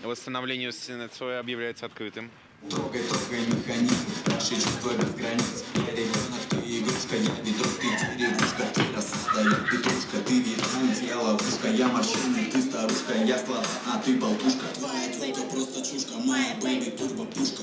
восстановлению стены Цоя, объявляется открытым. Трогай, трогай механизм, наши чувства без границ. Я ребенок, ты игрушка, я ветров, ты деревушка Ты рассоздает петрушка, ты ветру, тело, ловушка. Я морщины, ты старушка, я слова, а ты болтушка. Твоя тёлка просто чушка, моя baby турбо пушка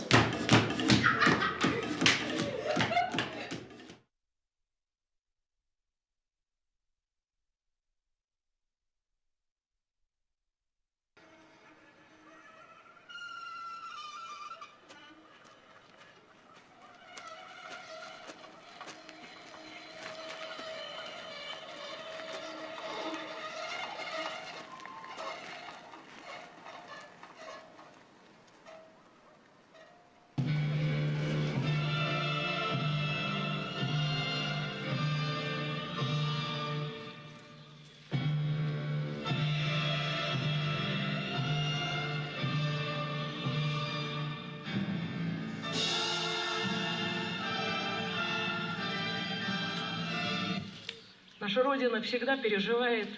Наша Родина всегда переживает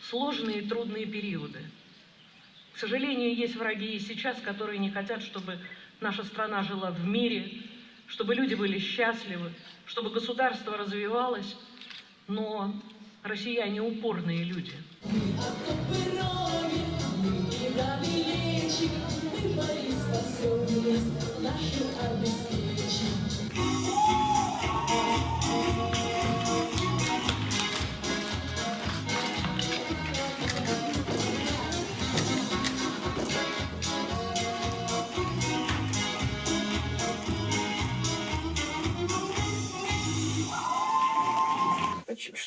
сложные и трудные периоды. К сожалению, есть враги и сейчас, которые не хотят, чтобы наша страна жила в мире, чтобы люди были счастливы, чтобы государство развивалось. Но россияне упорные люди.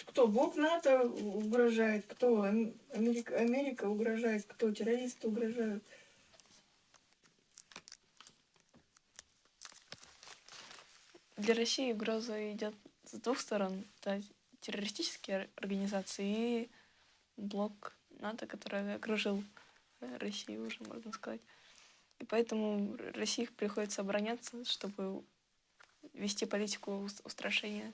Кто? Бог НАТО угрожает, кто? Америка, Америка угрожает, кто? Террористы угрожают. Для России угроза идет с двух сторон. Это террористические организации и блок НАТО, который окружил Россию уже, можно сказать. И поэтому России приходится обороняться, чтобы вести политику устрашения